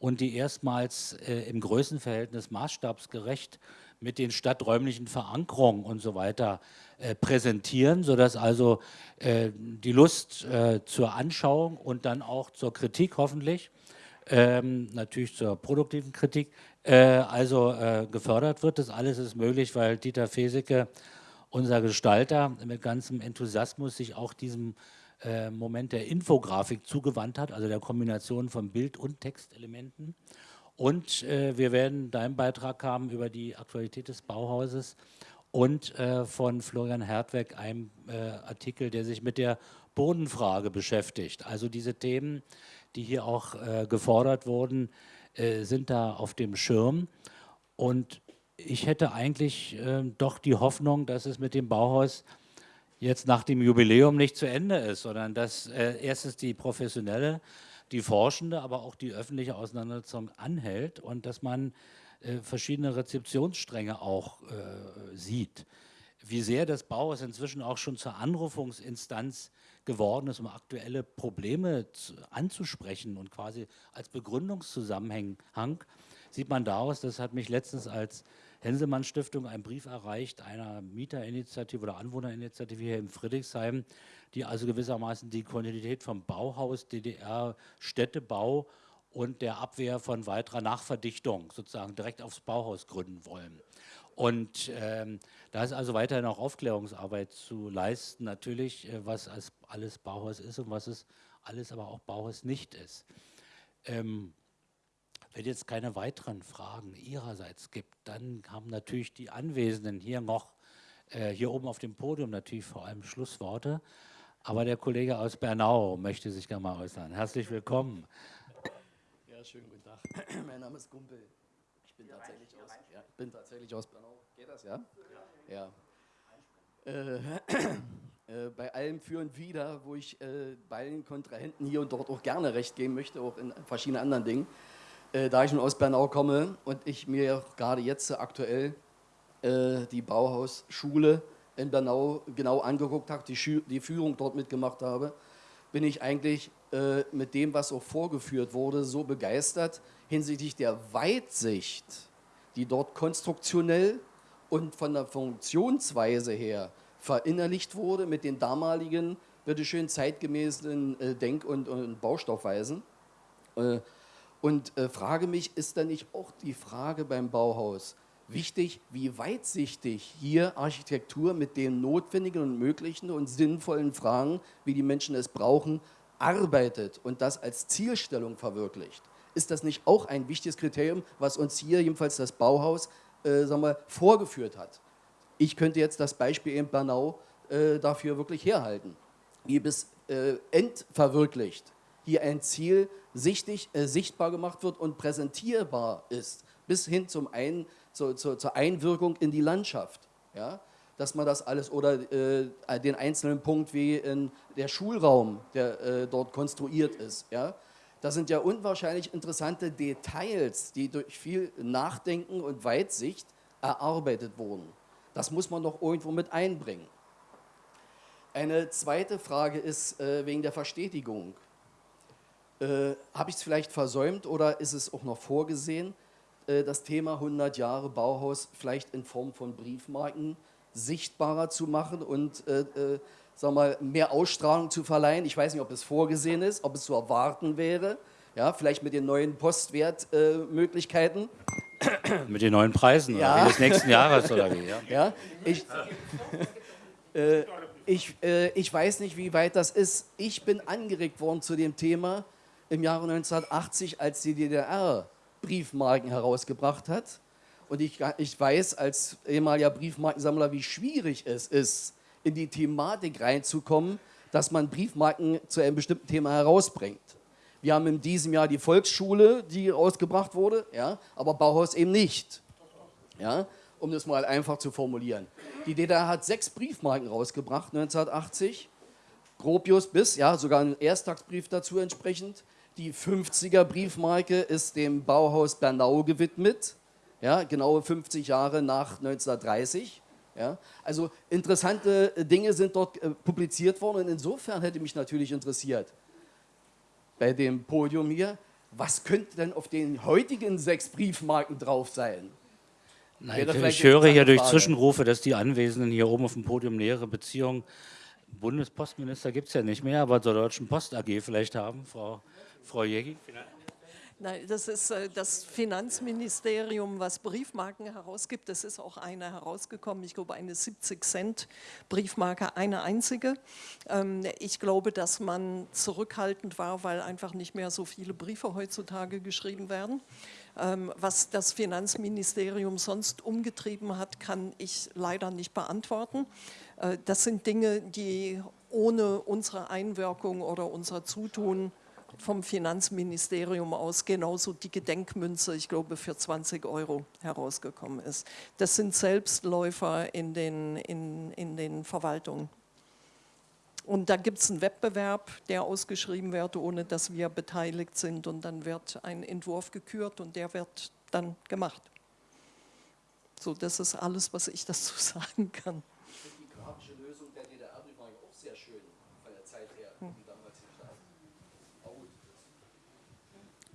und die erstmals äh, im Größenverhältnis maßstabsgerecht mit den stadträumlichen Verankerungen und so weiter äh, präsentieren, sodass also äh, die Lust äh, zur Anschauung und dann auch zur Kritik hoffentlich, ähm, natürlich zur produktiven Kritik, äh, also äh, gefördert wird. Das alles ist möglich, weil Dieter Feseke, unser Gestalter, mit ganzem Enthusiasmus sich auch diesem Moment der Infografik zugewandt hat, also der Kombination von Bild- und Textelementen. Und äh, wir werden deinen Beitrag haben über die Aktualität des Bauhauses und äh, von Florian Hertweg einem äh, Artikel, der sich mit der Bodenfrage beschäftigt. Also diese Themen, die hier auch äh, gefordert wurden, äh, sind da auf dem Schirm. Und ich hätte eigentlich äh, doch die Hoffnung, dass es mit dem Bauhaus jetzt nach dem Jubiläum nicht zu Ende ist, sondern dass äh, erstens die professionelle, die forschende, aber auch die öffentliche Auseinandersetzung anhält und dass man äh, verschiedene Rezeptionsstränge auch äh, sieht. Wie sehr das Bauhaus inzwischen auch schon zur Anrufungsinstanz geworden ist, um aktuelle Probleme zu, anzusprechen und quasi als Begründungszusammenhang sieht man daraus, das hat mich letztens als Henselmann Stiftung ein Brief erreicht einer Mieterinitiative oder Anwohnerinitiative hier in Friedrichsheim, die also gewissermaßen die Kontinuität vom Bauhaus, DDR, Städtebau und der Abwehr von weiterer Nachverdichtung sozusagen direkt aufs Bauhaus gründen wollen. Und ähm, da ist also weiterhin auch Aufklärungsarbeit zu leisten, natürlich, äh, was alles Bauhaus ist und was es alles aber auch Bauhaus nicht ist. Ähm, wenn jetzt keine weiteren Fragen Ihrerseits gibt, dann haben natürlich die Anwesenden hier noch, äh, hier oben auf dem Podium natürlich vor allem Schlussworte. Aber der Kollege aus Bernau möchte sich gerne mal äußern. Herzlich willkommen. Ja, schönen guten Tag. Mein Name ist Gumpel. Ich bin, tatsächlich aus, ja, bin tatsächlich aus Bernau. Geht das, ja? Ja. ja. Äh, äh, bei allem Für und Wider, wo ich äh, beiden Kontrahenten hier und dort auch gerne recht geben möchte, auch in verschiedenen anderen Dingen, äh, da ich nun aus Bernau komme und ich mir gerade jetzt aktuell äh, die Bauhausschule in Bernau genau angeguckt habe, die, die Führung dort mitgemacht habe, bin ich eigentlich äh, mit dem, was auch vorgeführt wurde, so begeistert hinsichtlich der Weitsicht, die dort konstruktionell und von der Funktionsweise her verinnerlicht wurde mit den damaligen, bitteschön, zeitgemäßen äh, Denk- und, Baustoffweisen. Äh, und frage mich, ist da nicht auch die Frage beim Bauhaus wichtig, wie weitsichtig hier Architektur mit den notwendigen und möglichen und sinnvollen Fragen, wie die Menschen es brauchen, arbeitet und das als Zielstellung verwirklicht? Ist das nicht auch ein wichtiges Kriterium, was uns hier, jedenfalls das Bauhaus, äh, sagen wir, vorgeführt hat? Ich könnte jetzt das Beispiel in Bernau äh, dafür wirklich herhalten. Wie bis äh, endverwirklicht hier ein Ziel sichtig, äh, sichtbar gemacht wird und präsentierbar ist, bis hin zum ein, zu, zu, zur Einwirkung in die Landschaft. Ja? Dass man das alles, oder äh, den einzelnen Punkt wie in der Schulraum, der äh, dort konstruiert ist. Ja? Das sind ja unwahrscheinlich interessante Details, die durch viel Nachdenken und Weitsicht erarbeitet wurden. Das muss man doch irgendwo mit einbringen. Eine zweite Frage ist äh, wegen der Verstetigung. Äh, Habe ich es vielleicht versäumt oder ist es auch noch vorgesehen, das Thema 100 Jahre Bauhaus vielleicht in Form von Briefmarken sichtbarer zu machen und äh, äh, sag mal, mehr Ausstrahlung zu verleihen? Ich weiß nicht, ob es vorgesehen ist, ob es zu erwarten wäre, ja, vielleicht mit den neuen Postwertmöglichkeiten. mit den neuen Preisen ja. des nächsten Jahres oder wie? Ja, ja ich, äh, ich, äh, ich weiß nicht, wie weit das ist. Ich bin angeregt worden zu dem Thema im Jahre 1980, als die DDR Briefmarken herausgebracht hat. Und ich, ich weiß als ehemaliger Briefmarkensammler, wie schwierig es ist, in die Thematik reinzukommen, dass man Briefmarken zu einem bestimmten Thema herausbringt. Wir haben in diesem Jahr die Volksschule, die rausgebracht wurde, ja, aber Bauhaus eben nicht. Ja, um das mal einfach zu formulieren. Die DDR hat sechs Briefmarken rausgebracht 1980, Gropius bis, ja, sogar ein Ersttagsbrief dazu entsprechend. Die 50er Briefmarke ist dem Bauhaus Bernau gewidmet, ja, genaue 50 Jahre nach 1930. Ja. Also interessante Dinge sind dort äh, publiziert worden und insofern hätte mich natürlich interessiert, bei dem Podium hier, was könnte denn auf den heutigen sechs Briefmarken drauf sein? Nein, ich höre hier durch. Zwischenrufe, dass die Anwesenden hier oben auf dem Podium nähere Beziehungen, Bundespostminister gibt es ja nicht mehr, aber zur Deutschen Post AG vielleicht haben, Frau, Frau Jägi. Nein, das ist äh, das Finanzministerium, was Briefmarken herausgibt. Es ist auch eine herausgekommen, ich glaube eine 70 Cent Briefmarke, eine einzige. Ähm, ich glaube, dass man zurückhaltend war, weil einfach nicht mehr so viele Briefe heutzutage geschrieben werden. Ähm, was das Finanzministerium sonst umgetrieben hat, kann ich leider nicht beantworten. Äh, das sind Dinge, die ohne unsere Einwirkung oder unser Zutun vom Finanzministerium aus genauso die Gedenkmünze, ich glaube für 20 Euro herausgekommen ist. Das sind Selbstläufer in den, in, in den Verwaltungen. Und da gibt es einen Wettbewerb, der ausgeschrieben wird, ohne dass wir beteiligt sind. Und dann wird ein Entwurf gekürt und der wird dann gemacht. So, das ist alles, was ich dazu sagen kann.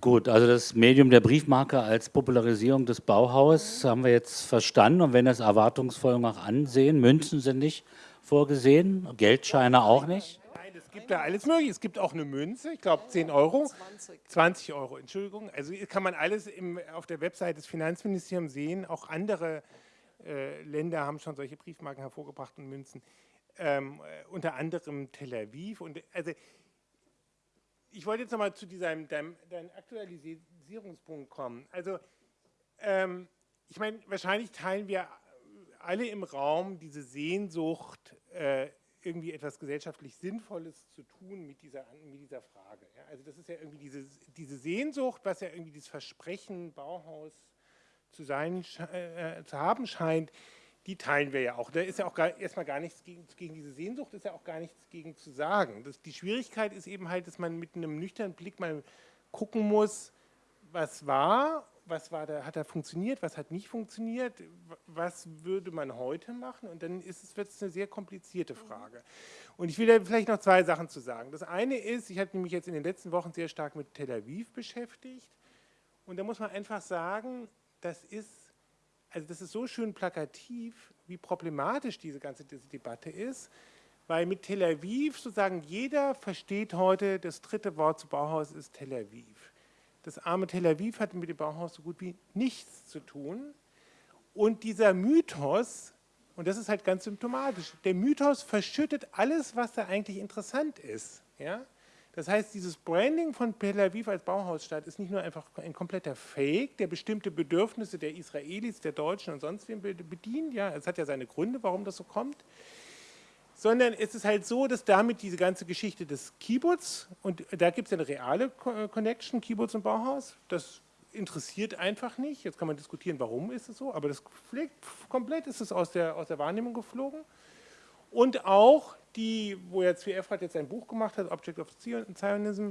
Gut, also das Medium der Briefmarke als Popularisierung des Bauhaus haben wir jetzt verstanden und wenn das erwartungsvoll noch ansehen, Münzen sind nicht vorgesehen, Geldscheine auch nicht. Nein, es gibt da alles mögliche. Es gibt auch eine Münze, ich glaube 10 Euro. 20. 20 Euro, Entschuldigung. Also kann man alles im, auf der Website des Finanzministeriums sehen. Auch andere äh, Länder haben schon solche Briefmarken hervorgebracht und Münzen. Ähm, äh, unter anderem Tel Aviv. Und, also ich wollte jetzt nochmal zu diesem deinem, deinem Aktualisierungspunkt kommen. Also, ähm, ich meine, wahrscheinlich teilen wir alle im Raum diese Sehnsucht, äh, irgendwie etwas gesellschaftlich Sinnvolles zu tun mit dieser, mit dieser Frage. Ja? Also das ist ja irgendwie diese, diese Sehnsucht, was ja irgendwie das Versprechen Bauhaus zu, sein, äh, zu haben scheint, die teilen wir ja auch. Da ist ja auch gar, erstmal gar nichts gegen, gegen, diese Sehnsucht, ist ja auch gar nichts gegen zu sagen. Das, die Schwierigkeit ist eben halt, dass man mit einem nüchternen Blick mal gucken muss, was war, was war da, hat da funktioniert, was hat nicht funktioniert, was würde man heute machen und dann ist es, wird es eine sehr komplizierte Frage. Und ich will da vielleicht noch zwei Sachen zu sagen. Das eine ist, ich habe mich jetzt in den letzten Wochen sehr stark mit Tel Aviv beschäftigt und da muss man einfach sagen, das ist also das ist so schön plakativ, wie problematisch diese ganze Debatte ist, weil mit Tel Aviv sozusagen jeder versteht heute, das dritte Wort zu Bauhaus ist Tel Aviv. Das arme Tel Aviv hat mit dem Bauhaus so gut wie nichts zu tun. Und dieser Mythos, und das ist halt ganz symptomatisch, der Mythos verschüttet alles, was da eigentlich interessant ist. Ja? Das heißt, dieses Branding von Tel Aviv als Bauhausstadt ist nicht nur einfach ein kompletter Fake, der bestimmte Bedürfnisse der Israelis, der Deutschen und sonst wem bedient. Ja, es hat ja seine Gründe, warum das so kommt. sondern es ist halt so, dass damit diese ganze Geschichte des Kibbutz, und da gibt es eine reale Connection, Kibbutz und Bauhaus, das interessiert einfach nicht. Jetzt kann man diskutieren, warum ist es so, aber das komplett ist es aus der, aus der Wahrnehmung geflogen. Und auch die, wo ja ZWF hat jetzt ein Buch gemacht hat, Object of Zionism,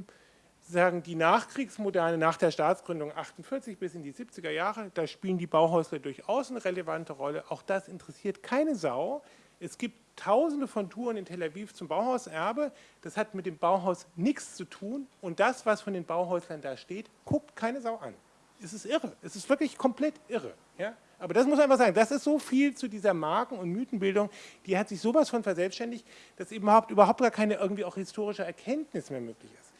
sagen die Nachkriegsmoderne nach der Staatsgründung 48 bis in die 70er Jahre, da spielen die Bauhäusler durchaus eine relevante Rolle. Auch das interessiert keine Sau. Es gibt tausende von Touren in Tel Aviv zum Bauhauserbe. Das hat mit dem Bauhaus nichts zu tun. Und das, was von den Bauhäuslern da steht, guckt keine Sau an. Es ist irre. Es ist wirklich komplett irre. Ja? Aber das muss man einfach sagen, das ist so viel zu dieser Marken- und Mythenbildung, die hat sich sowas von verselbstständigt, dass überhaupt, überhaupt gar keine irgendwie auch historische Erkenntnis mehr möglich ist.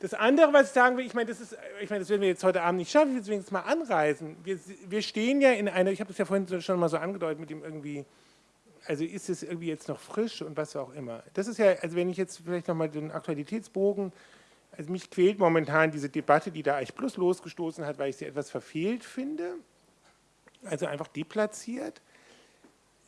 Das andere, was ich sagen will, ich meine, das ist, ich meine, das werden wir jetzt heute Abend nicht schaffen, ich will es mal anreißen. Wir, wir stehen ja in einer, ich habe das ja vorhin schon mal so angedeutet mit dem irgendwie, also ist es irgendwie jetzt noch frisch und was auch immer. Das ist ja, also wenn ich jetzt vielleicht nochmal den Aktualitätsbogen, also mich quält momentan diese Debatte, die da eigentlich Plus losgestoßen hat, weil ich sie etwas verfehlt finde, also einfach deplatziert.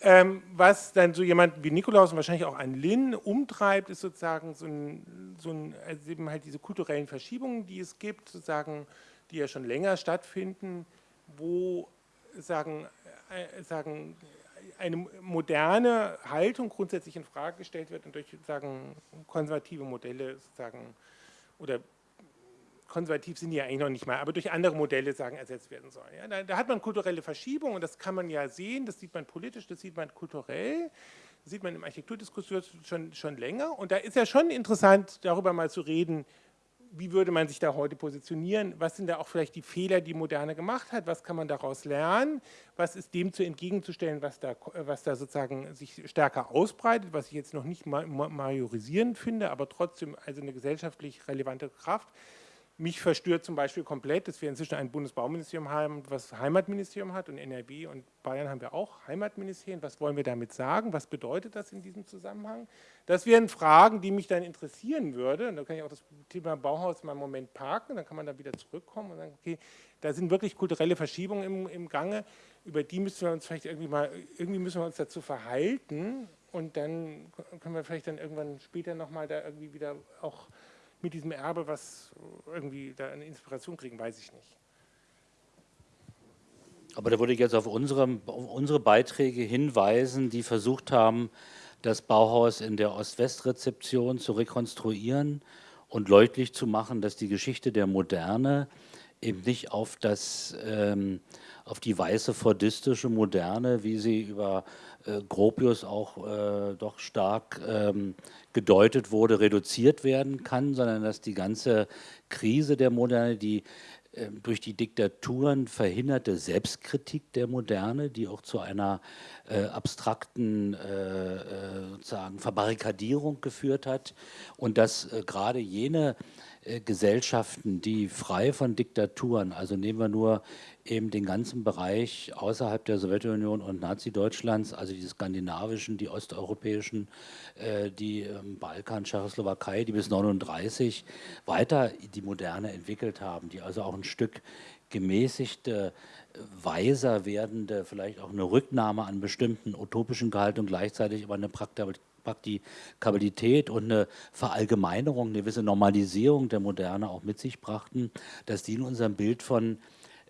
Ähm, was dann so jemand wie Nikolaus und wahrscheinlich auch ein Lin umtreibt, ist sozusagen so ein, so ein also eben halt diese kulturellen Verschiebungen, die es gibt, sozusagen, die ja schon länger stattfinden, wo sagen, äh, sagen eine moderne Haltung grundsätzlich in Frage gestellt wird und durch sagen konservative Modelle sozusagen oder konservativ sind die ja eigentlich noch nicht mal, aber durch andere Modelle sagen, ersetzt werden sollen. Ja, da, da, hat man kulturelle Verschiebungen und das kann man ja sehen, das sieht man politisch, das sieht man kulturell, das sieht man im Architekturdiskurs schon, schon länger und da ist ja schon interessant, darüber mal zu reden, wie würde man sich da heute positionieren, was sind da auch vielleicht die Fehler, die Moderne gemacht hat, was kann man daraus lernen, was ist dem zu entgegenzustellen, was da, was da sozusagen sich stärker ausbreitet, was ich jetzt noch nicht majorisierend finde, aber trotzdem also eine gesellschaftlich relevante Kraft. Mich verstört zum Beispiel komplett, dass wir inzwischen ein Bundesbauministerium haben, was Heimatministerium hat und NRW und Bayern haben wir auch Heimatministerien. Was wollen wir damit sagen? Was bedeutet das in diesem Zusammenhang? Das wären Fragen, die mich dann interessieren würde. Und da kann ich auch das Thema Bauhaus mal einen Moment parken, dann kann man da wieder zurückkommen und sagen, okay, da sind wirklich kulturelle Verschiebungen im, im Gange, über die müssen wir uns vielleicht irgendwie mal, irgendwie müssen wir uns dazu verhalten und dann können wir vielleicht dann irgendwann später nochmal da irgendwie wieder auch mit diesem Erbe was irgendwie da eine Inspiration kriegen, weiß ich nicht. Aber da würde ich jetzt auf unsere, auf unsere Beiträge hinweisen, die versucht haben, das Bauhaus in der Ost-West-Rezeption zu rekonstruieren und deutlich zu machen, dass die Geschichte der Moderne eben nicht auf, das, ähm, auf die weiße fordistische Moderne, wie sie über äh, Gropius auch äh, doch stark ähm, gedeutet wurde, reduziert werden kann, sondern dass die ganze Krise der Moderne, die äh, durch die Diktaturen verhinderte Selbstkritik der Moderne, die auch zu einer äh, abstrakten äh, äh sozusagen Verbarrikadierung geführt hat und dass gerade jene Gesellschaften, die frei von Diktaturen, also nehmen wir nur eben den ganzen Bereich außerhalb der Sowjetunion und Nazi-Deutschlands, also die skandinavischen, die osteuropäischen, äh, die ähm, Balkan, Tschechoslowakei, die bis 1939 weiter die Moderne entwickelt haben, die also auch ein Stück gemäßigte, weiser werdende, vielleicht auch eine Rücknahme an bestimmten utopischen Gehalt und gleichzeitig aber eine Praktikabilität und eine Verallgemeinerung, eine gewisse Normalisierung der Moderne auch mit sich brachten, dass die in unserem Bild von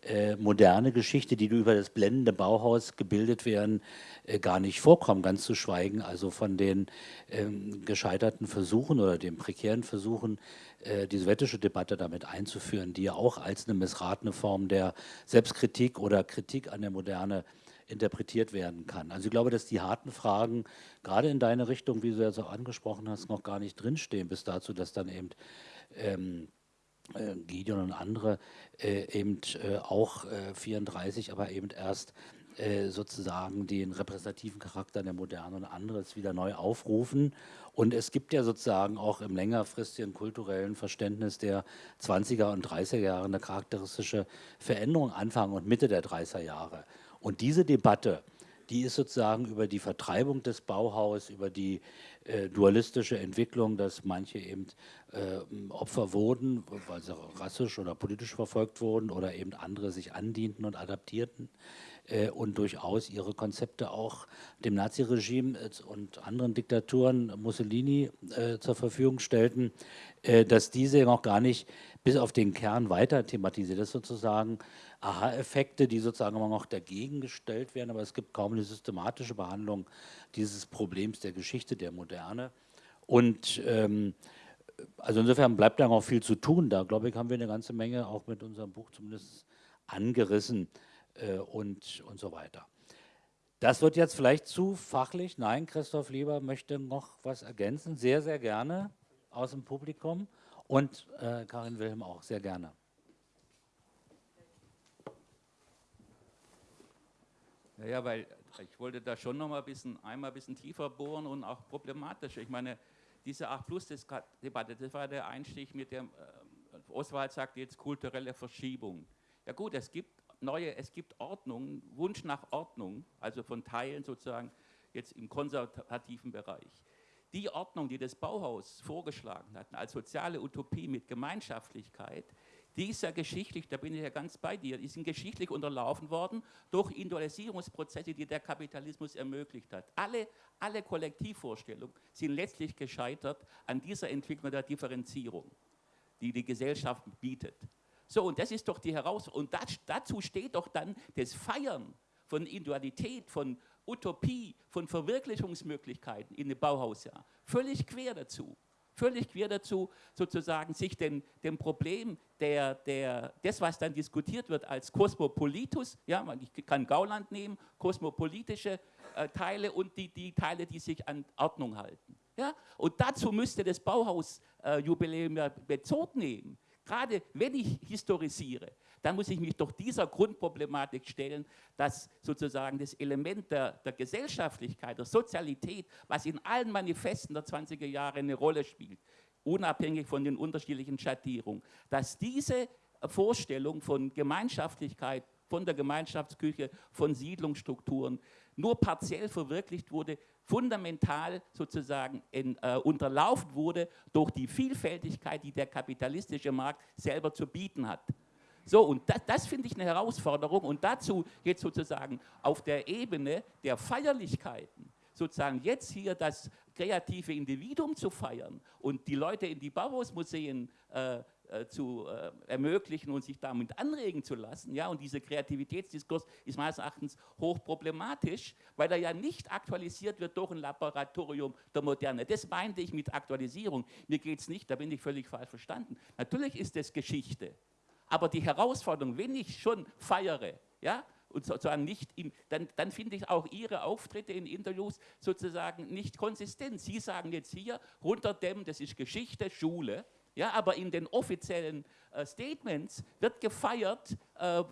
äh, moderne Geschichte, die über das blendende Bauhaus gebildet werden, äh, gar nicht vorkommen, ganz zu schweigen, also von den ähm, gescheiterten Versuchen oder den prekären Versuchen, äh, die sowjetische Debatte damit einzuführen, die ja auch als eine missratene Form der Selbstkritik oder Kritik an der Moderne interpretiert werden kann. Also ich glaube, dass die harten Fragen, gerade in deine Richtung, wie du jetzt auch angesprochen hast, noch gar nicht drinstehen, bis dazu, dass dann eben ähm, äh, Gideon und andere äh, eben äh, auch 34, aber eben erst sozusagen den repräsentativen Charakter der Moderne und anderes wieder neu aufrufen. Und es gibt ja sozusagen auch im längerfristigen kulturellen Verständnis der 20er und 30er Jahre eine charakteristische Veränderung Anfang und Mitte der 30er Jahre. Und diese Debatte, die ist sozusagen über die Vertreibung des Bauhaus, über die äh, dualistische Entwicklung, dass manche eben äh, Opfer wurden, weil sie rassisch oder politisch verfolgt wurden oder eben andere sich andienten und adaptierten, äh, und durchaus ihre Konzepte auch dem Naziregime äh, und anderen Diktaturen Mussolini äh, zur Verfügung stellten, äh, dass diese noch gar nicht bis auf den Kern weiter thematisiert. Das sozusagen Aha-Effekte, die sozusagen immer noch dagegen gestellt werden, aber es gibt kaum eine systematische Behandlung dieses Problems der Geschichte der Moderne. Und ähm, also insofern bleibt da noch viel zu tun. Da, glaube ich, haben wir eine ganze Menge auch mit unserem Buch zumindest angerissen äh, und, und so weiter. Das wird jetzt vielleicht zu fachlich. Nein, Christoph Lieber möchte noch was ergänzen. Sehr, sehr gerne aus dem Publikum. Und äh, Karin Wilhelm auch, sehr gerne. Ja, weil ich wollte da schon noch mal ein bisschen, einmal ein bisschen tiefer bohren und auch problematisch. Ich meine, diese 8 Plus Debatte, das war der Einstieg mit dem, äh, Oswald sagt jetzt kulturelle Verschiebung. Ja gut, es gibt neue, es gibt Ordnung, Wunsch nach Ordnung, also von Teilen sozusagen jetzt im konservativen Bereich. Die Ordnung, die das Bauhaus vorgeschlagen hat, als soziale Utopie mit Gemeinschaftlichkeit, die ist ja geschichtlich, da bin ich ja ganz bei dir, die sind geschichtlich unterlaufen worden durch Individualisierungsprozesse, die der Kapitalismus ermöglicht hat. Alle, alle Kollektivvorstellungen sind letztlich gescheitert an dieser Entwicklung der Differenzierung, die die Gesellschaft bietet. So, und das ist doch die Herausforderung. Und das, dazu steht doch dann das Feiern von Individualität, von Utopie, von Verwirklichungsmöglichkeiten in dem Bauhausjahr. Völlig quer dazu. Völlig quer dazu, sozusagen sich dem, dem Problem der, der, des, was dann diskutiert wird als Kosmopolitus, ja, ich kann Gauland nehmen, kosmopolitische äh, Teile und die, die Teile, die sich an Ordnung halten. Ja? Und dazu müsste das Bauhausjubiläum äh, Bezug nehmen. Gerade wenn ich historisiere, dann muss ich mich doch dieser Grundproblematik stellen, dass sozusagen das Element der, der Gesellschaftlichkeit, der Sozialität, was in allen Manifesten der 20er Jahre eine Rolle spielt, unabhängig von den unterschiedlichen Schattierungen, dass diese Vorstellung von Gemeinschaftlichkeit, von der Gemeinschaftsküche, von Siedlungsstrukturen nur partiell verwirklicht wurde, fundamental sozusagen in, äh, unterlaufen wurde durch die Vielfältigkeit, die der kapitalistische Markt selber zu bieten hat. So, und das, das finde ich eine Herausforderung und dazu geht sozusagen auf der Ebene der Feierlichkeiten, sozusagen jetzt hier das kreative Individuum zu feiern und die Leute in die Bauhausmuseen äh, äh, zu äh, ermöglichen und sich damit anregen zu lassen. Ja? Und dieser Kreativitätsdiskurs ist meines Erachtens hochproblematisch, weil er ja nicht aktualisiert wird durch ein Laboratorium der Moderne. Das meinte ich mit Aktualisierung. Mir geht es nicht, da bin ich völlig falsch verstanden. Natürlich ist das Geschichte. Aber die Herausforderung, wenn ich schon feiere, ja, und sozusagen nicht im, dann, dann finde ich auch Ihre Auftritte in Interviews sozusagen nicht konsistent. Sie sagen jetzt hier, runterdämmen, das ist Geschichte, Schule, ja, aber in den offiziellen äh, Statements wird gefeiert, äh,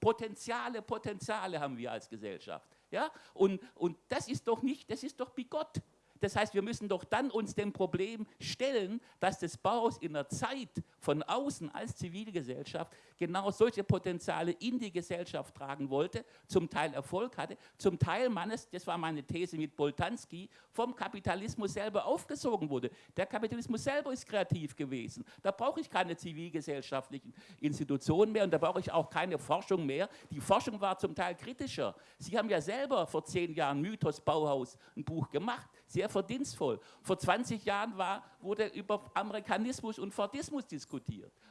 Potenziale, Potenziale haben wir als Gesellschaft. Ja? Und, und das ist doch nicht, das ist doch bigott. Das heißt, wir müssen doch dann uns dem Problem stellen, dass das Bauhaus in der Zeit von außen als Zivilgesellschaft genau solche Potenziale in die Gesellschaft tragen wollte, zum Teil Erfolg hatte, zum Teil meines, das war meine These mit Boltanski, vom Kapitalismus selber aufgesogen wurde. Der Kapitalismus selber ist kreativ gewesen. Da brauche ich keine zivilgesellschaftlichen Institutionen mehr und da brauche ich auch keine Forschung mehr. Die Forschung war zum Teil kritischer. Sie haben ja selber vor zehn Jahren Mythos Bauhaus ein Buch gemacht, sehr verdienstvoll. Vor 20 Jahren war, wurde über Amerikanismus und Fordismus diskutiert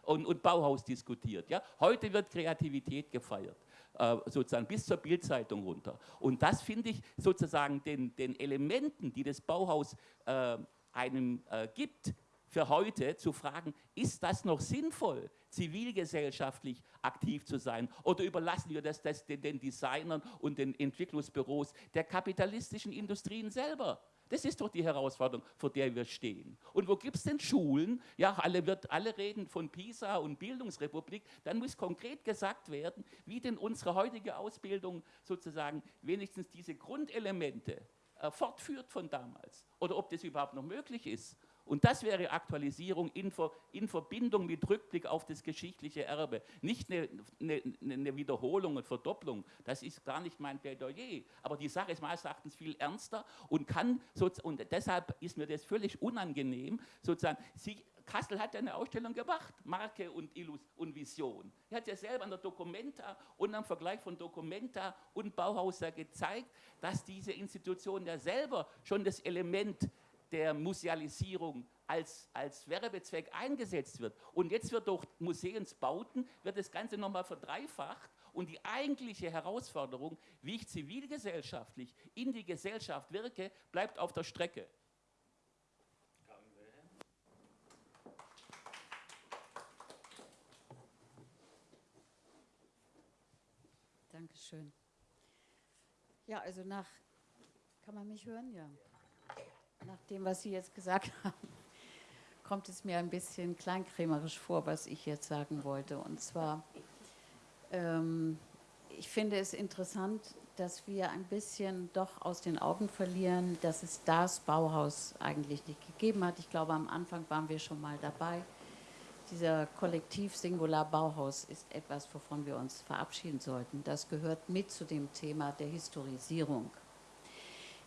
und, und Bauhaus diskutiert. Ja? Heute wird Kreativität gefeiert äh, sozusagen bis zur Bildzeitung runter. Und das finde ich sozusagen den, den, Elementen, die das Bauhaus äh, einem äh, gibt, für heute zu fragen, ist das noch sinnvoll, zivilgesellschaftlich aktiv zu sein? Oder überlassen wir das, das den, den Designern und den Entwicklungsbüros der kapitalistischen Industrien selber? Das ist doch die Herausforderung, vor der wir stehen. Und wo gibt es denn Schulen? Ja, alle, wird, alle reden von PISA und Bildungsrepublik. Dann muss konkret gesagt werden, wie denn unsere heutige Ausbildung sozusagen wenigstens diese Grundelemente äh, fortführt von damals. Oder ob das überhaupt noch möglich ist. Und das wäre Aktualisierung in, in, Verbindung mit Rückblick auf das geschichtliche Erbe. Nicht eine, eine, eine, Wiederholung und Verdopplung. Das ist gar nicht mein Plädoyer. Aber die Sache ist meines Erachtens viel ernster und kann, und deshalb ist mir das völlig unangenehm, sozusagen, Sie Kassel hat ja eine Ausstellung gemacht, Marke und, Illus und Vision. Er hat ja selber an der Documenta und am Vergleich von Documenta und Bauhaus gezeigt, dass diese Institution ja selber schon das Element der Musealisierung als, als Werbezweck eingesetzt wird. Und jetzt wird durch Museumsbauten, wird das Ganze nochmal verdreifacht und die eigentliche Herausforderung, wie ich zivilgesellschaftlich in die Gesellschaft wirke, bleibt auf der Strecke. Dankeschön. Ja, also nach, kann man mich hören? Ja. Nach dem, was Sie jetzt gesagt haben, kommt es mir ein bisschen kleinkrämerisch vor, was ich jetzt sagen wollte. Und zwar, ähm, ich finde es interessant, dass wir ein bisschen doch aus den Augen verlieren, dass es das Bauhaus eigentlich nicht gegeben hat. Ich glaube, am Anfang waren wir schon mal dabei dieser Kollektiv-Singular Bauhaus ist etwas, wovon wir uns verabschieden sollten. Das gehört mit zu dem Thema der Historisierung.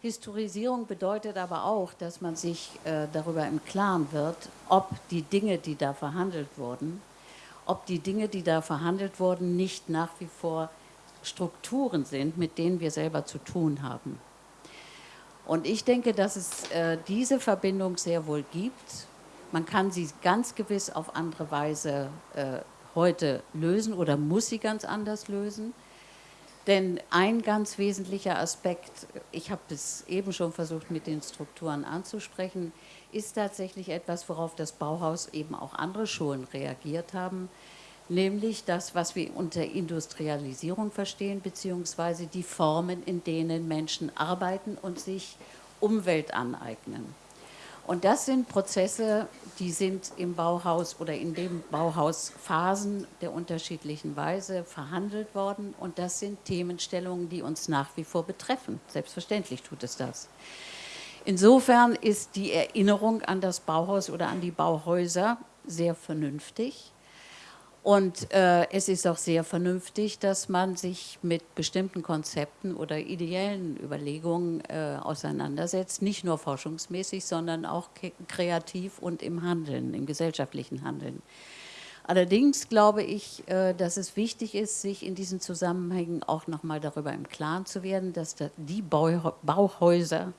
Historisierung bedeutet aber auch, dass man sich äh, darüber im Klaren wird, ob die Dinge, die da verhandelt wurden, ob die Dinge, die da verhandelt wurden, nicht nach wie vor Strukturen sind, mit denen wir selber zu tun haben. Und ich denke, dass es äh, diese Verbindung sehr wohl gibt man kann sie ganz gewiss auf andere Weise äh, heute lösen oder muss sie ganz anders lösen. Denn ein ganz wesentlicher Aspekt, ich habe es eben schon versucht mit den Strukturen anzusprechen, ist tatsächlich etwas, worauf das Bauhaus eben auch andere Schulen reagiert haben, nämlich das, was wir unter Industrialisierung verstehen, beziehungsweise die Formen, in denen Menschen arbeiten und sich Umwelt aneignen. Und das sind Prozesse, die sind im Bauhaus oder in den Bauhausphasen der unterschiedlichen Weise verhandelt worden. Und das sind Themenstellungen, die uns nach wie vor betreffen. Selbstverständlich tut es das. Insofern ist die Erinnerung an das Bauhaus oder an die Bauhäuser sehr vernünftig. Und äh, es ist auch sehr vernünftig, dass man sich mit bestimmten Konzepten oder ideellen Überlegungen äh, auseinandersetzt, nicht nur forschungsmäßig, sondern auch kreativ und im Handeln, im gesellschaftlichen Handeln. Allerdings glaube ich, äh, dass es wichtig ist, sich in diesen Zusammenhängen auch nochmal darüber im Klaren zu werden, dass die Bauhäuser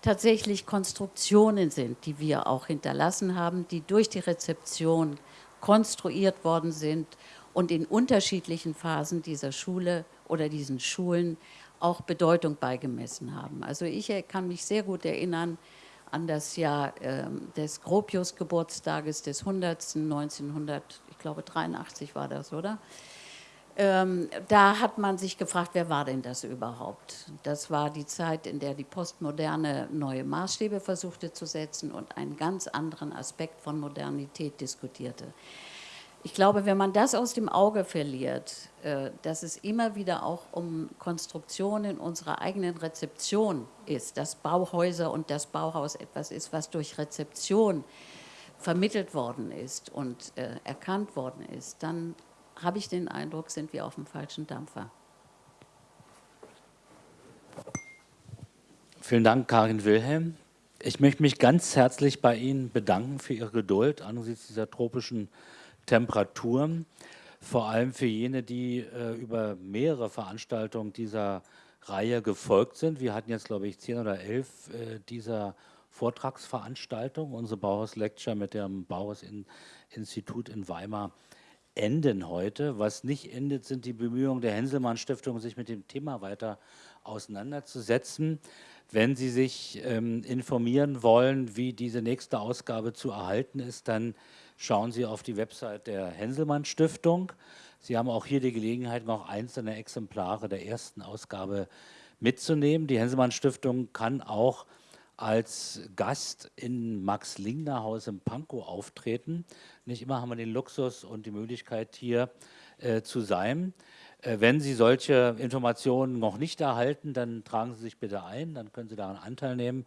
tatsächlich Konstruktionen sind, die wir auch hinterlassen haben, die durch die Rezeption konstruiert worden sind und in unterschiedlichen Phasen dieser Schule oder diesen Schulen auch Bedeutung beigemessen haben. Also ich kann mich sehr gut erinnern an das Jahr äh, des Gropius-Geburtstages des 100. 1900, ich glaube 83 war das, oder? Ähm, da hat man sich gefragt, wer war denn das überhaupt? Das war die Zeit, in der die Postmoderne neue Maßstäbe versuchte zu setzen und einen ganz anderen Aspekt von Modernität diskutierte. Ich glaube, wenn man das aus dem Auge verliert, äh, dass es immer wieder auch um Konstruktionen unserer eigenen Rezeption ist, dass Bauhäuser und das Bauhaus etwas ist, was durch Rezeption vermittelt worden ist und äh, erkannt worden ist, dann habe ich den Eindruck, sind wir auf dem falschen Dampfer. Vielen Dank, Karin Wilhelm. Ich möchte mich ganz herzlich bei Ihnen bedanken für Ihre Geduld angesichts dieser tropischen Temperaturen. Vor allem für jene, die äh, über mehrere Veranstaltungen dieser Reihe gefolgt sind. Wir hatten jetzt, glaube ich, zehn oder elf äh, dieser Vortragsveranstaltungen. Unsere Bauhaus-Lecture mit dem Bauhaus-Institut in Weimar enden heute. Was nicht endet, sind die Bemühungen der Henselmann-Stiftung, sich mit dem Thema weiter auseinanderzusetzen. Wenn Sie sich ähm, informieren wollen, wie diese nächste Ausgabe zu erhalten ist, dann schauen Sie auf die Website der Henselmann-Stiftung. Sie haben auch hier die Gelegenheit, noch einzelne Exemplare der ersten Ausgabe mitzunehmen. Die Henselmann-Stiftung kann auch als Gast in Max Lingner Haus im Pankow auftreten. Nicht immer haben wir den Luxus und die Möglichkeit, hier äh, zu sein. Äh, wenn Sie solche Informationen noch nicht erhalten, dann tragen Sie sich bitte ein, dann können Sie daran Anteil nehmen.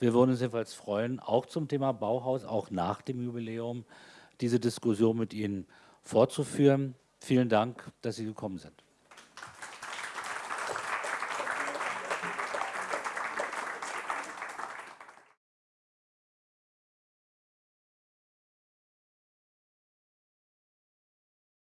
Wir würden uns jedenfalls freuen, auch zum Thema Bauhaus, auch nach dem Jubiläum, diese Diskussion mit Ihnen fortzuführen. Vielen Dank, dass Sie gekommen sind.